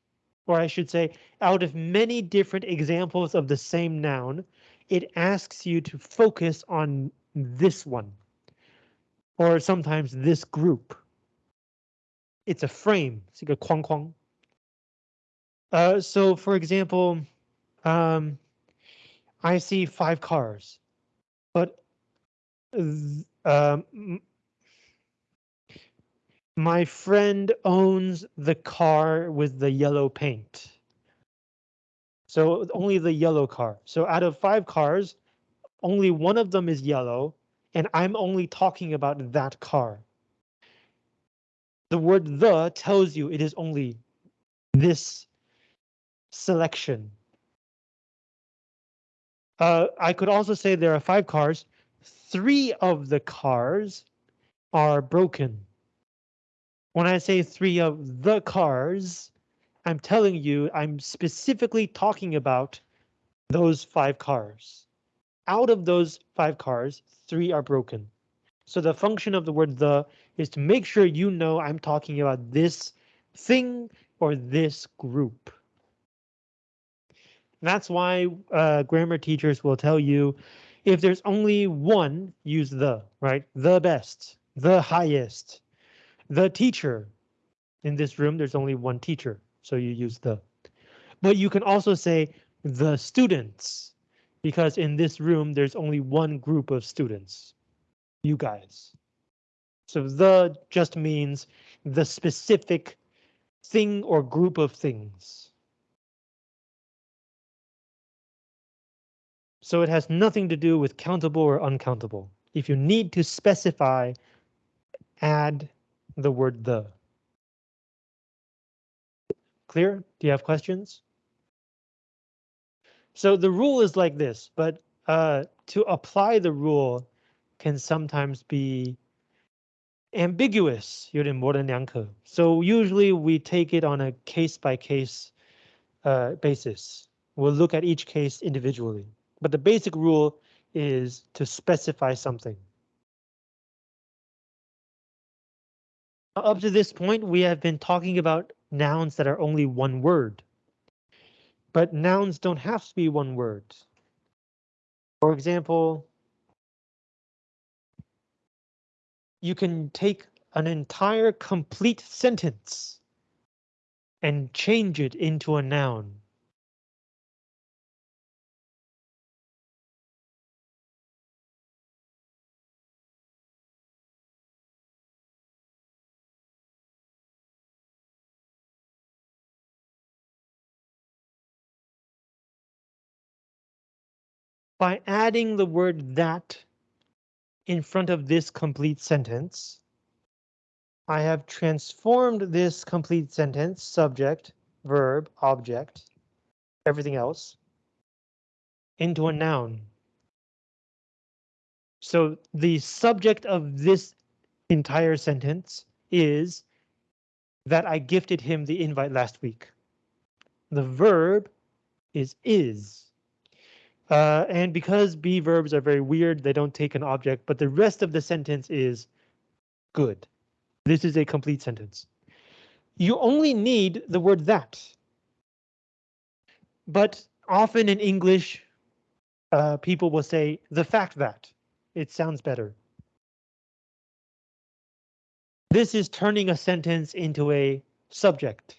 Speaker 1: or I should say, out of many different examples of the same noun, it asks you to focus on this one or sometimes this group. It's a frame, it's like a kwang kwang. Uh, so for example, um, I see five cars, but um, my friend owns the car with the yellow paint. So only the yellow car. So out of five cars, only one of them is yellow and I'm only talking about that car. The word the tells you it is only this selection. Uh, I could also say there are five cars. Three of the cars are broken. When I say three of the cars, I'm telling you I'm specifically talking about those five cars out of those five cars, three are broken. So the function of the word the is to make sure you know I'm talking about this thing or this group. That's why uh, grammar teachers will tell you if there's only one, use the, right? The best, the highest, the teacher. In this room, there's only one teacher, so you use the. But you can also say the students, because in this room, there's only one group of students, you guys. So the just means the specific thing or group of things. So it has nothing to do with countable or uncountable. If you need to specify, add the word the. Clear? Do you have questions? So the rule is like this, but uh, to apply the rule can sometimes be ambiguous, So usually we take it on a case by case uh, basis. We'll look at each case individually, but the basic rule is to specify something. Up to this point, we have been talking about nouns that are only one word. But nouns don't have to be one word. For example, you can take an entire complete sentence and change it into a noun. By adding the word that in front of this complete sentence, I have transformed this complete sentence, subject, verb, object, everything else, into a noun. So the subject of this entire sentence is that I gifted him the invite last week. The verb is is. Uh, and because be verbs are very weird, they don't take an object, but the rest of the sentence is good. This is a complete sentence. You only need the word that. But often in English, uh, people will say the fact that. It sounds better. This is turning a sentence into a subject.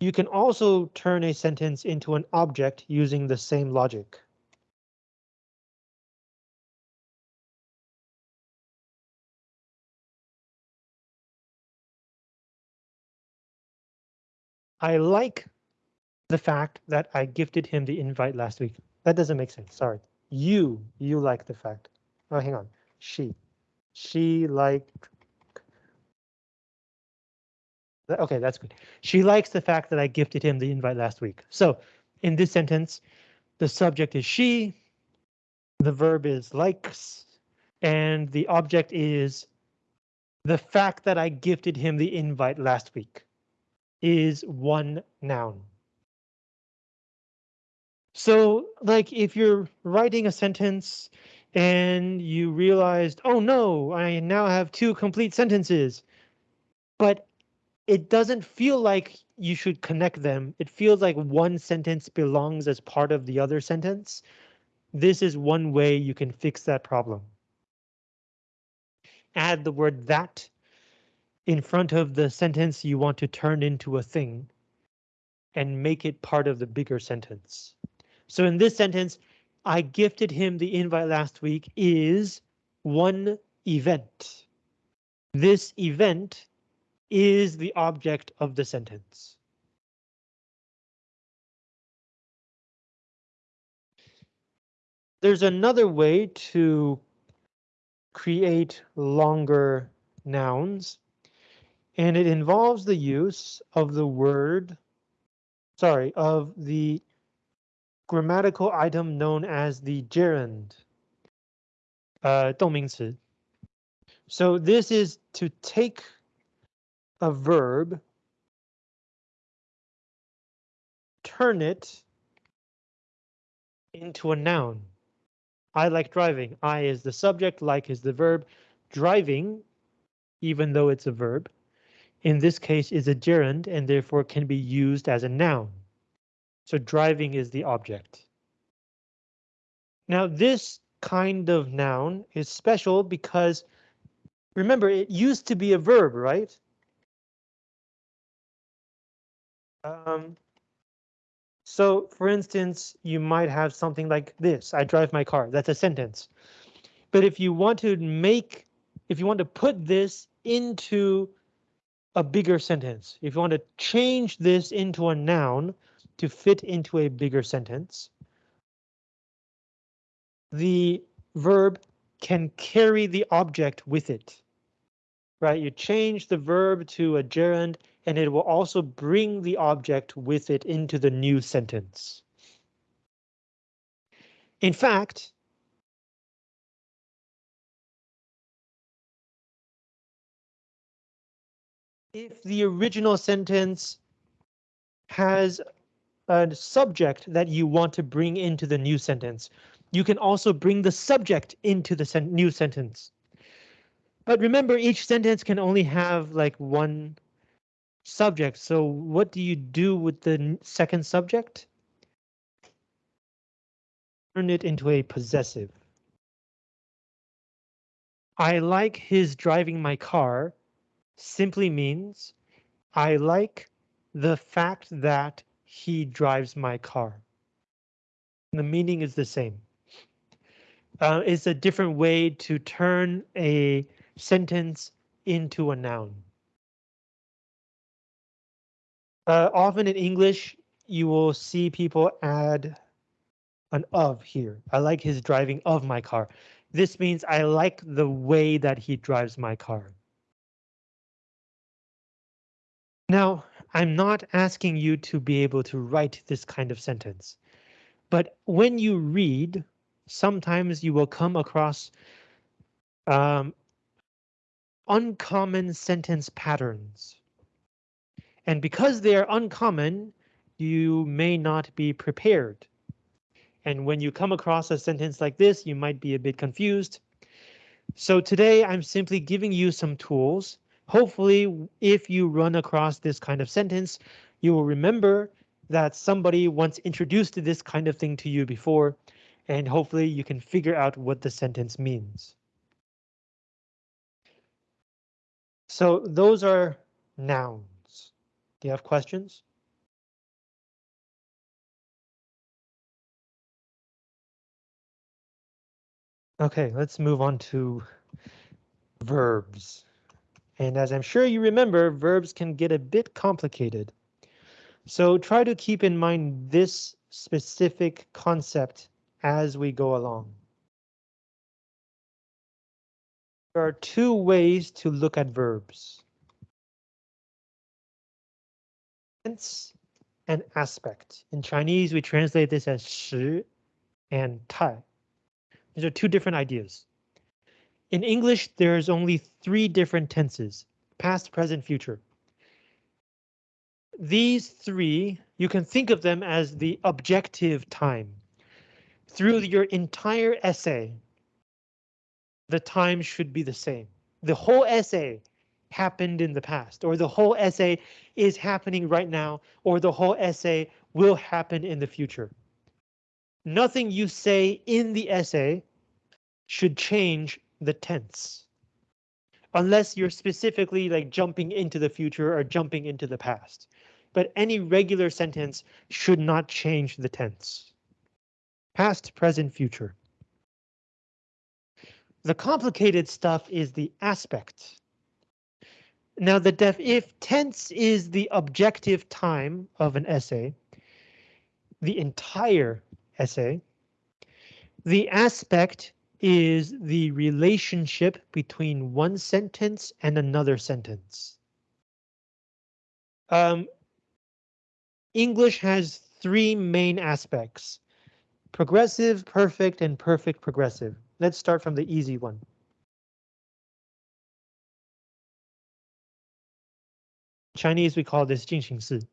Speaker 1: You can also turn a sentence into an object using the same logic. I like the fact that I gifted him the invite last week. That doesn't make sense. Sorry. You, you like the fact. Oh, hang on. She, she liked Okay, that's good. She likes the fact that I gifted him the invite last week. So in this sentence, the subject is she, the verb is likes, and the object is the fact that I gifted him the invite last week is one noun. So like if you're writing a sentence and you realized, oh no, I now have two complete sentences, but it doesn't feel like you should connect them. It feels like one sentence belongs as part of the other sentence. This is one way you can fix that problem. Add the word that in front of the sentence you want to turn into a thing and make it part of the bigger sentence. So in this sentence, I gifted him the invite last week is one event. This event is the object of the sentence. There's another way to create longer nouns, and it involves the use of the word, sorry, of the grammatical item known as the gerund, uh, 动名词. So this is to take a verb, turn it into a noun. I like driving. I is the subject, like is the verb. Driving, even though it's a verb, in this case is a gerund and therefore can be used as a noun. So driving is the object. Now this kind of noun is special because remember it used to be a verb, right? Um, so for instance, you might have something like this. I drive my car. That's a sentence. But if you want to make, if you want to put this into a bigger sentence, if you want to change this into a noun to fit into a bigger sentence, the verb can carry the object with it. Right, you change the verb to a gerund and it will also bring the object with it into the new sentence. In fact, if the original sentence has a subject that you want to bring into the new sentence, you can also bring the subject into the sen new sentence. But remember, each sentence can only have like one subject. So what do you do with the second subject? Turn it into a possessive. I like his driving my car simply means I like the fact that he drives my car. The meaning is the same. Uh, it's a different way to turn a sentence into a noun. Uh, often in English, you will see people add an of here. I like his driving of my car. This means I like the way that he drives my car. Now, I'm not asking you to be able to write this kind of sentence, but when you read, sometimes you will come across um, uncommon sentence patterns. And because they are uncommon, you may not be prepared. And when you come across a sentence like this, you might be a bit confused. So today I'm simply giving you some tools. Hopefully, if you run across this kind of sentence, you will remember that somebody once introduced this kind of thing to you before, and hopefully you can figure out what the sentence means. So those are nouns. Do you have questions? Okay, let's move on to verbs. And as I'm sure you remember, verbs can get a bit complicated. So try to keep in mind this specific concept as we go along. There are two ways to look at verbs. Tense and aspect. In Chinese, we translate this as shi and tai. These are two different ideas. In English, there's only three different tenses, past, present, future. These three, you can think of them as the objective time. Through your entire essay, the time should be the same. The whole essay happened in the past, or the whole essay is happening right now, or the whole essay will happen in the future. Nothing you say in the essay should change the tense. Unless you're specifically like jumping into the future or jumping into the past. But any regular sentence should not change the tense. Past, present, future. The complicated stuff is the aspect now the def if tense is the objective time of an essay, the entire essay, the aspect is the relationship between one sentence and another sentence. Um, English has three main aspects, progressive, perfect, and perfect progressive. Let's start from the easy one. Chinese, we call this 进行式.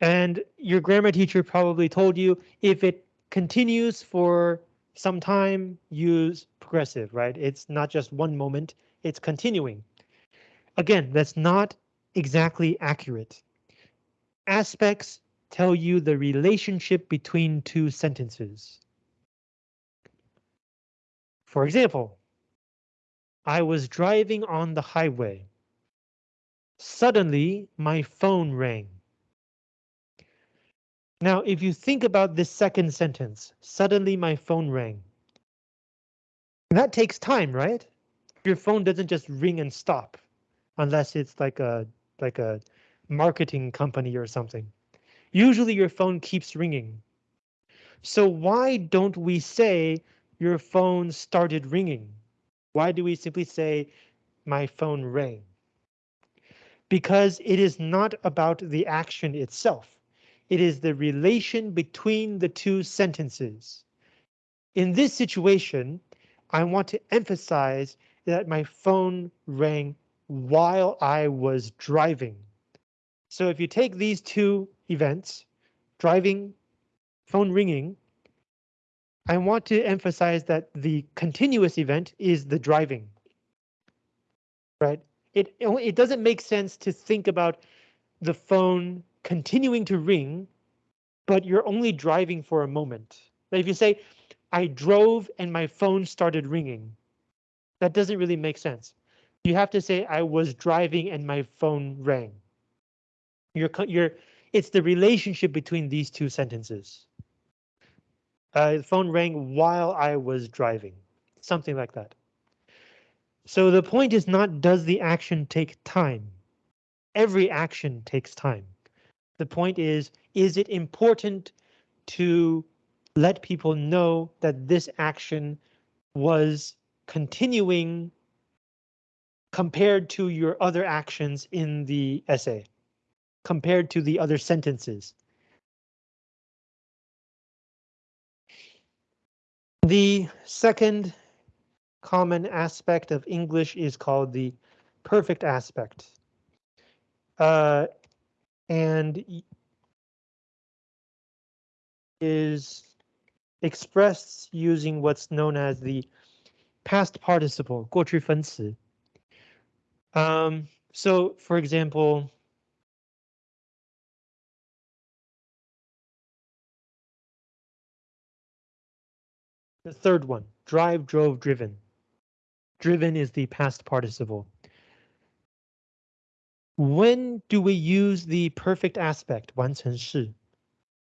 Speaker 1: And your grammar teacher probably told you if it continues for some time, use progressive, right? It's not just one moment, it's continuing. Again, that's not exactly accurate. Aspects tell you the relationship between two sentences. For example, I was driving on the highway. Suddenly, my phone rang. Now, if you think about this second sentence, suddenly my phone rang. That takes time, right? Your phone doesn't just ring and stop unless it's like a like a marketing company or something. Usually your phone keeps ringing. So why don't we say your phone started ringing? Why do we simply say my phone rang? Because it is not about the action itself. It is the relation between the two sentences. In this situation, I want to emphasize that my phone rang while I was driving. So if you take these two events, driving, phone ringing, I want to emphasize that the continuous event is the driving. Right? It, it doesn't make sense to think about the phone continuing to ring, but you're only driving for a moment. But If you say, I drove and my phone started ringing, that doesn't really make sense. You have to say I was driving and my phone rang. You're, you're, it's the relationship between these two sentences. Uh, the phone rang while I was driving, something like that. So the point is not does the action take time? Every action takes time. The point is, is it important to let people know that this action was continuing compared to your other actions in the essay, compared to the other sentences. The second common aspect of English is called the perfect aspect. Uh, and is expressed using what's known as the past participle, 过去分词. Um, so, for example, the third one, drive, drove, driven. Driven is the past participle. When do we use the perfect aspect, 完成式?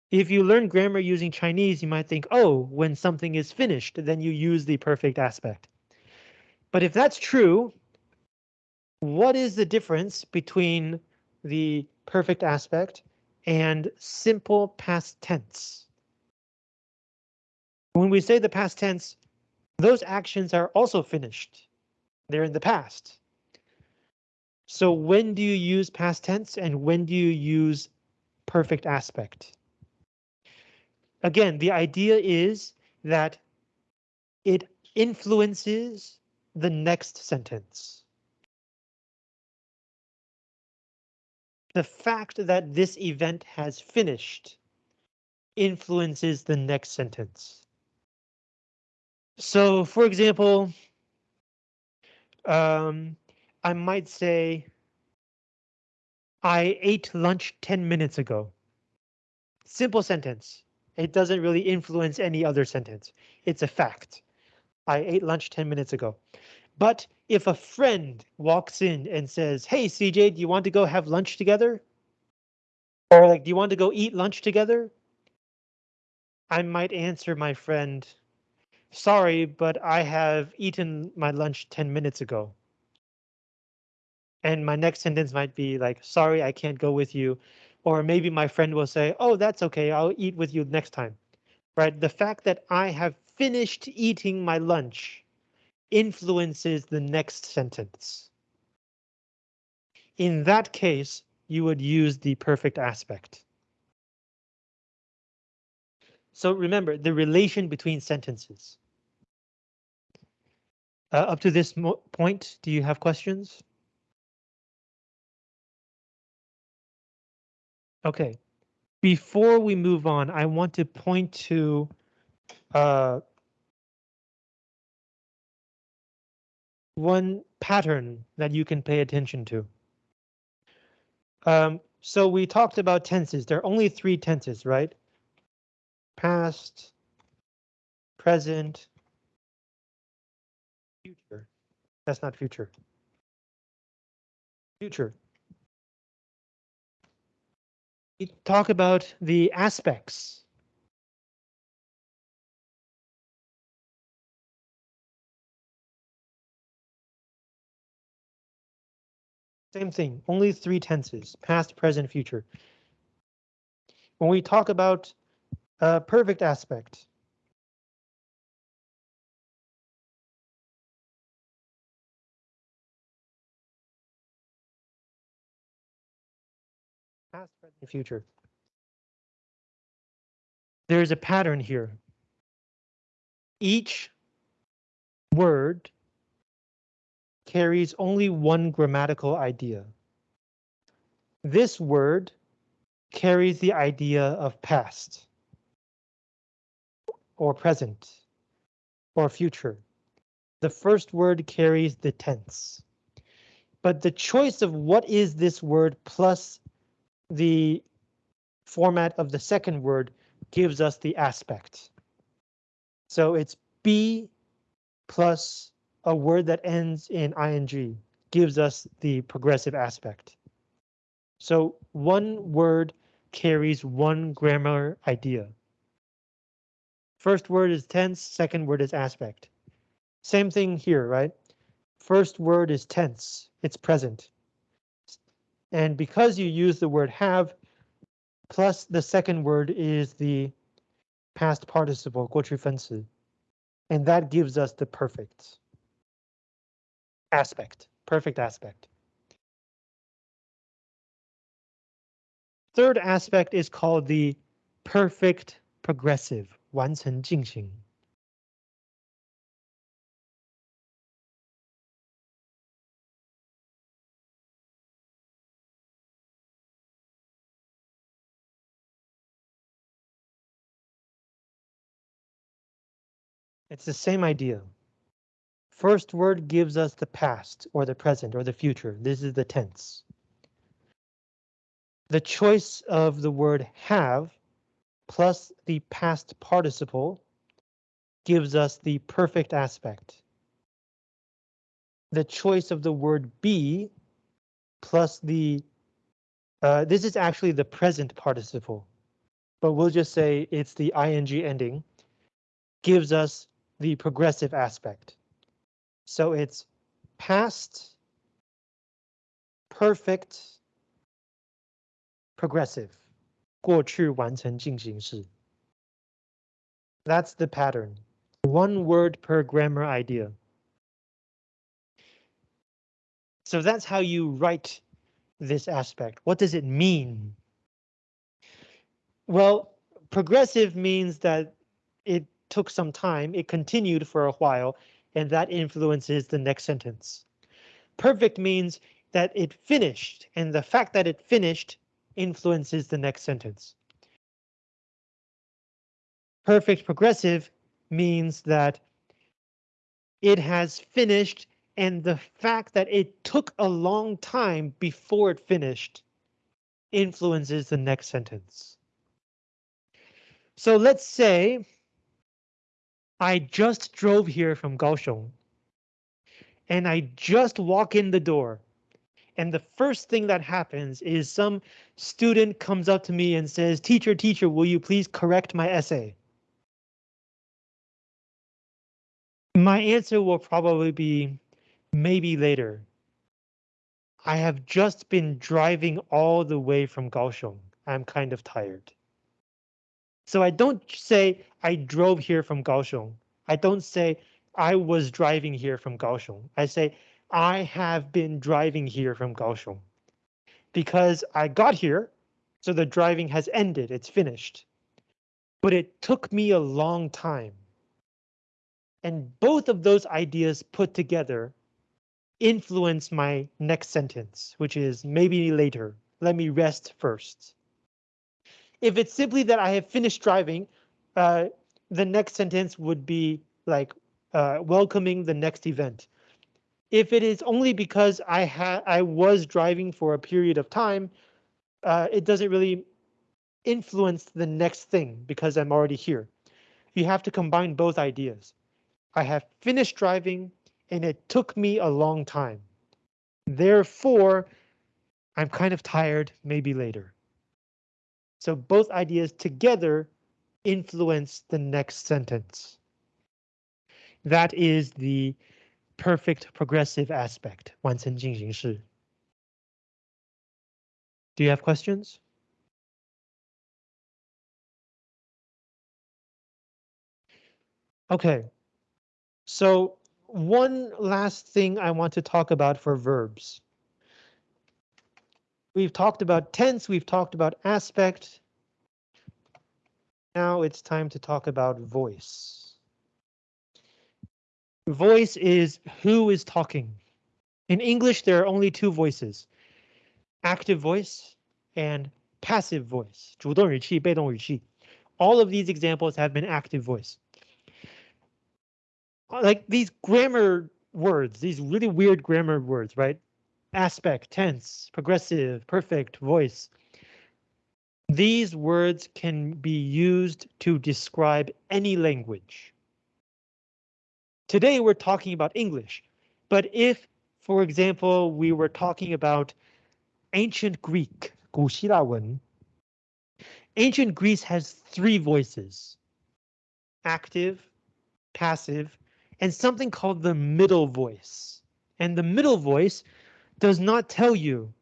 Speaker 1: If you learn grammar using Chinese, you might think, oh, when something is finished, then you use the perfect aspect. But if that's true, what is the difference between the perfect aspect and simple past tense? When we say the past tense, those actions are also finished. They're in the past. So when do you use past tense and when do you use perfect aspect? Again, the idea is that it influences the next sentence. The fact that this event has finished influences the next sentence. So, for example, um, I might say, I ate lunch 10 minutes ago. Simple sentence. It doesn't really influence any other sentence. It's a fact. I ate lunch 10 minutes ago. But if a friend walks in and says, hey, CJ, do you want to go have lunch together? Or like, do you want to go eat lunch together? I might answer my friend, sorry, but I have eaten my lunch 10 minutes ago. And my next sentence might be like, sorry, I can't go with you. Or maybe my friend will say, oh, that's OK, I'll eat with you next time. Right. The fact that I have finished eating my lunch influences the next sentence. In that case, you would use the perfect aspect. So remember the relation between sentences. Uh, up to this point, do you have questions? Okay, before we move on, I want to point to uh, one pattern that you can pay attention to. Um, so we talked about tenses. There are only three tenses, right? Past, present, future. That's not future. Future. We talk about the aspects. Same thing, only three tenses, past, present, future. When we talk about a perfect aspect, past, present, future. There's a pattern here. Each word carries only one grammatical idea. This word carries the idea of past. Or present or future. The first word carries the tense. But the choice of what is this word plus the format of the second word gives us the aspect. So it's be plus a word that ends in ing gives us the progressive aspect. So one word carries one grammar idea. First word is tense, second word is aspect. Same thing here, right? First word is tense, it's present. And because you use the word have, plus the second word is the past participle, 过去分词. And that gives us the perfect aspect, perfect aspect. Third aspect is called the perfect progressive, 完成进行. It's the same idea. First word gives us the past or the present or the future. This is the tense. The choice of the word have plus the past participle gives us the perfect aspect. The choice of the word be plus the uh, this is actually the present participle, but we'll just say it's the ing ending gives us the progressive aspect. So it's past, perfect, progressive, 过去完成进行式. That's the pattern. One word per grammar idea. So that's how you write this aspect. What does it mean? Well, progressive means that it took some time, it continued for a while, and that influences the next sentence. Perfect means that it finished, and the fact that it finished influences the next sentence. Perfect progressive means that it has finished and the fact that it took a long time before it finished influences the next sentence. So let's say I just drove here from Kaohsiung and I just walk in the door and the first thing that happens is some student comes up to me and says, teacher, teacher, will you please correct my essay? My answer will probably be maybe later. I have just been driving all the way from Kaohsiung. I'm kind of tired. So I don't say I drove here from Kaohsiung. I don't say I was driving here from Kaohsiung. I say I have been driving here from Kaohsiung because I got here, so the driving has ended, it's finished. But it took me a long time. And both of those ideas put together influence my next sentence, which is maybe later. Let me rest first. If it's simply that I have finished driving, uh, the next sentence would be like uh, welcoming the next event. If it is only because I had I was driving for a period of time, uh, it doesn't really influence the next thing because I'm already here. You have to combine both ideas. I have finished driving and it took me a long time. Therefore, I'm kind of tired, maybe later. So both ideas together influence the next sentence. That is the perfect progressive aspect, 完成进行式. Do you have questions? Okay, so one last thing I want to talk about for verbs. We've talked about tense, we've talked about aspect. Now it's time to talk about voice. Voice is who is talking. In English, there are only two voices, active voice and passive voice, 主动语气,被动语气. All of these examples have been active voice. like these grammar words, these really weird grammar words, right? Aspect, tense, progressive, perfect, voice. These words can be used to describe any language. Today we're talking about English, but if, for example, we were talking about ancient Greek, 古希腊文, ancient Greece has three voices, active, passive, and something called the middle voice. And the middle voice does not tell you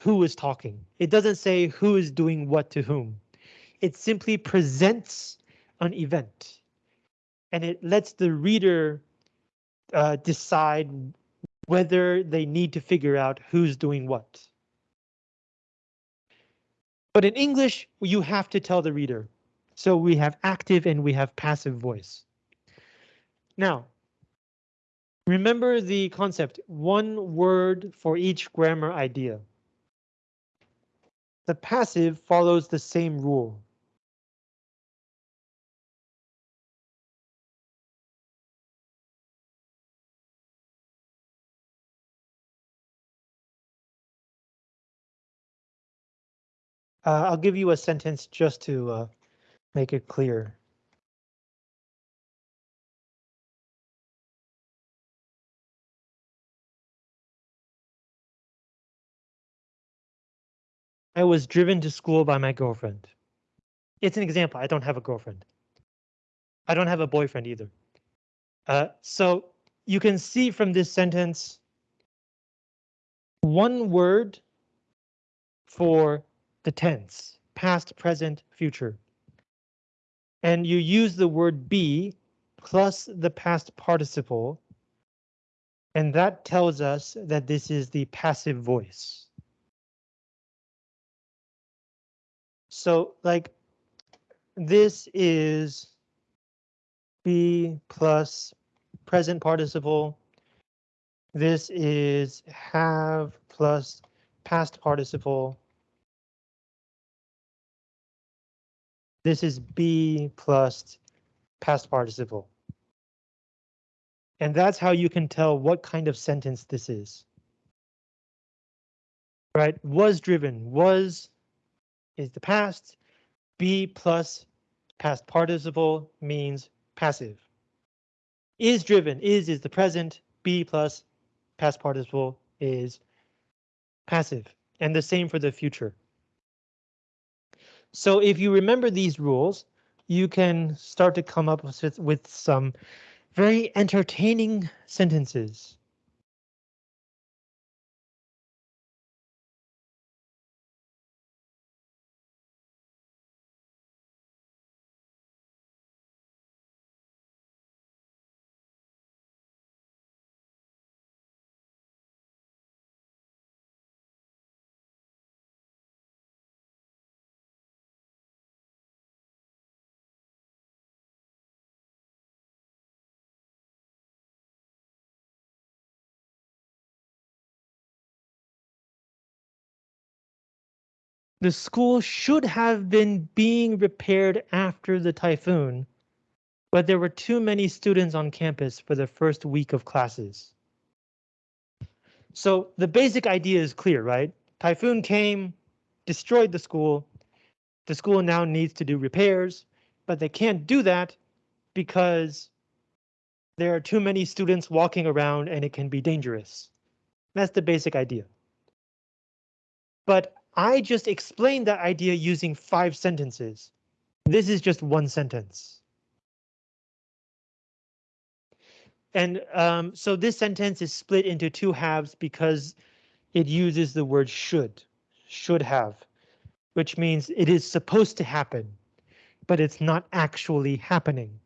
Speaker 1: who is talking. It doesn't say who is doing what to whom. It simply presents an event and it lets the reader uh, decide whether they need to figure out who's doing what. But in English, you have to tell the reader. So we have active and we have passive voice. Now, remember the concept, one word for each grammar idea. The passive follows the same rule. Uh, I'll give you a sentence just to uh, make it clear. I was driven to school by my girlfriend. It's an example. I don't have a girlfriend. I don't have a boyfriend either. Uh, so you can see from this sentence one word for the tense, past, present, future. And you use the word be plus the past participle. And that tells us that this is the passive voice. So like this is be plus present participle. This is have plus past participle. This is be plus past participle. And that's how you can tell what kind of sentence this is. Right, was driven, was is the past. Be plus past participle means passive. Is driven, is is the present. Be plus past participle is passive. And the same for the future. So if you remember these rules, you can start to come up with, with some very entertaining sentences. The school should have been being repaired after the typhoon, but there were too many students on campus for the first week of classes. So the basic idea is clear, right? Typhoon came, destroyed the school. The school now needs to do repairs, but they can't do that because there are too many students walking around and it can be dangerous. That's the basic idea. But I just explained that idea using five sentences. This is just one sentence. And um, so this sentence is split into two halves because it uses the word should, should have, which means it is supposed to happen, but it's not actually happening.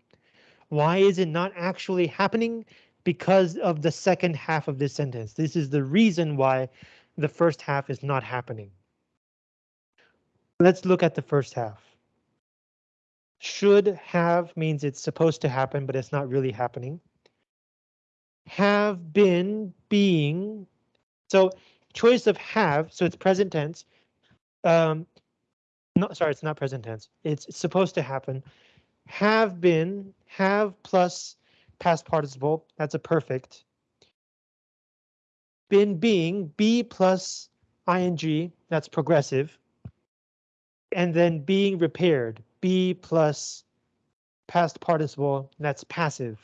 Speaker 1: Why is it not actually happening? Because of the second half of this sentence. This is the reason why the first half is not happening. Let's look at the first half. Should have means it's supposed to happen, but it's not really happening. Have been being. So choice of have, so it's present tense. Um, no, sorry, it's not present tense. It's supposed to happen. Have been, have plus past participle, that's a perfect. Been being, be plus ing, that's progressive. And then being repaired, be plus past participle, that's passive.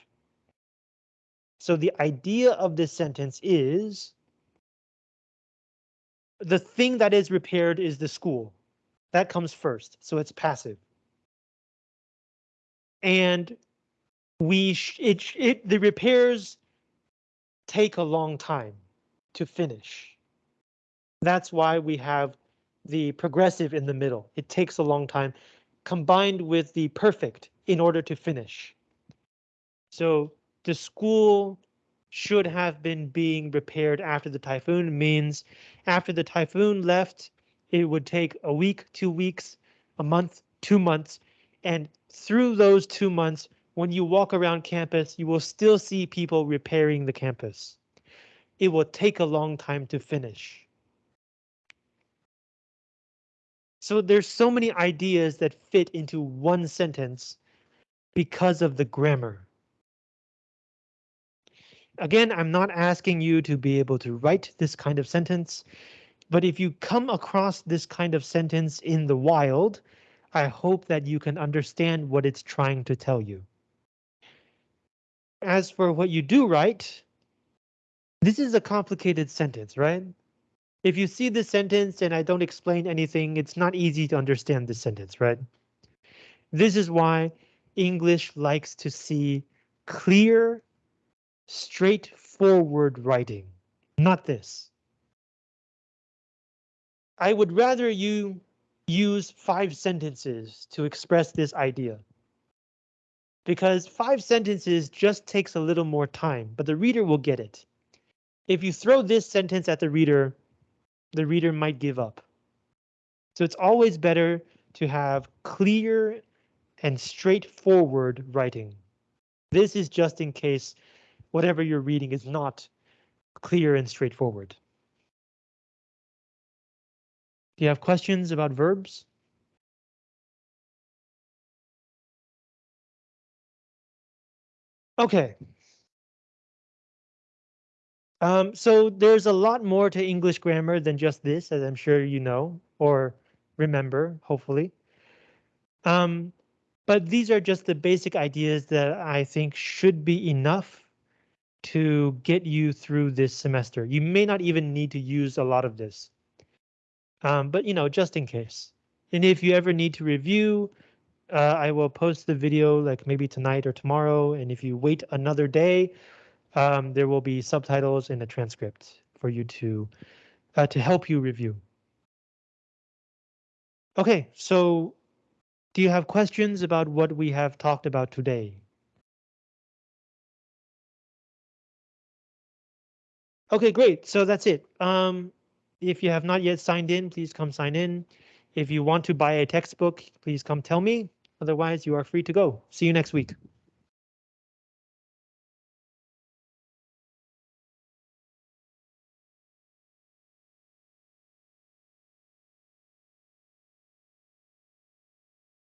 Speaker 1: So the idea of this sentence is the thing that is repaired is the school. That comes first, so it's passive. And we it, it the repairs take a long time to finish. That's why we have the progressive in the middle. It takes a long time combined with the perfect in order to finish. So the school should have been being repaired after the typhoon means after the typhoon left, it would take a week, two weeks, a month, two months, and through those two months, when you walk around campus, you will still see people repairing the campus. It will take a long time to finish. So there's so many ideas that fit into one sentence because of the grammar. Again, I'm not asking you to be able to write this kind of sentence, but if you come across this kind of sentence in the wild, I hope that you can understand what it's trying to tell you. As for what you do write, this is a complicated sentence, right? If you see this sentence and I don't explain anything, it's not easy to understand this sentence, right? This is why English likes to see clear, straightforward writing, not this. I would rather you use five sentences to express this idea. Because five sentences just takes a little more time, but the reader will get it. If you throw this sentence at the reader, the reader might give up. So it's always better to have clear and straightforward writing. This is just in case whatever you're reading is not clear and straightforward. Do you have questions about verbs? Okay. Um, so there's a lot more to English grammar than just this, as I'm sure you know or remember, hopefully. Um, but these are just the basic ideas that I think should be enough to get you through this semester. You may not even need to use a lot of this. Um, but you know, just in case. And if you ever need to review, uh, I will post the video like maybe tonight or tomorrow. And if you wait another day, um, there will be subtitles in the transcript for you to uh, to help you review. OK, so do you have questions about what we have talked about today? OK, great. So that's it. Um, if you have not yet signed in, please come sign in. If you want to buy a textbook, please come tell me. Otherwise, you are free to go. See you next week.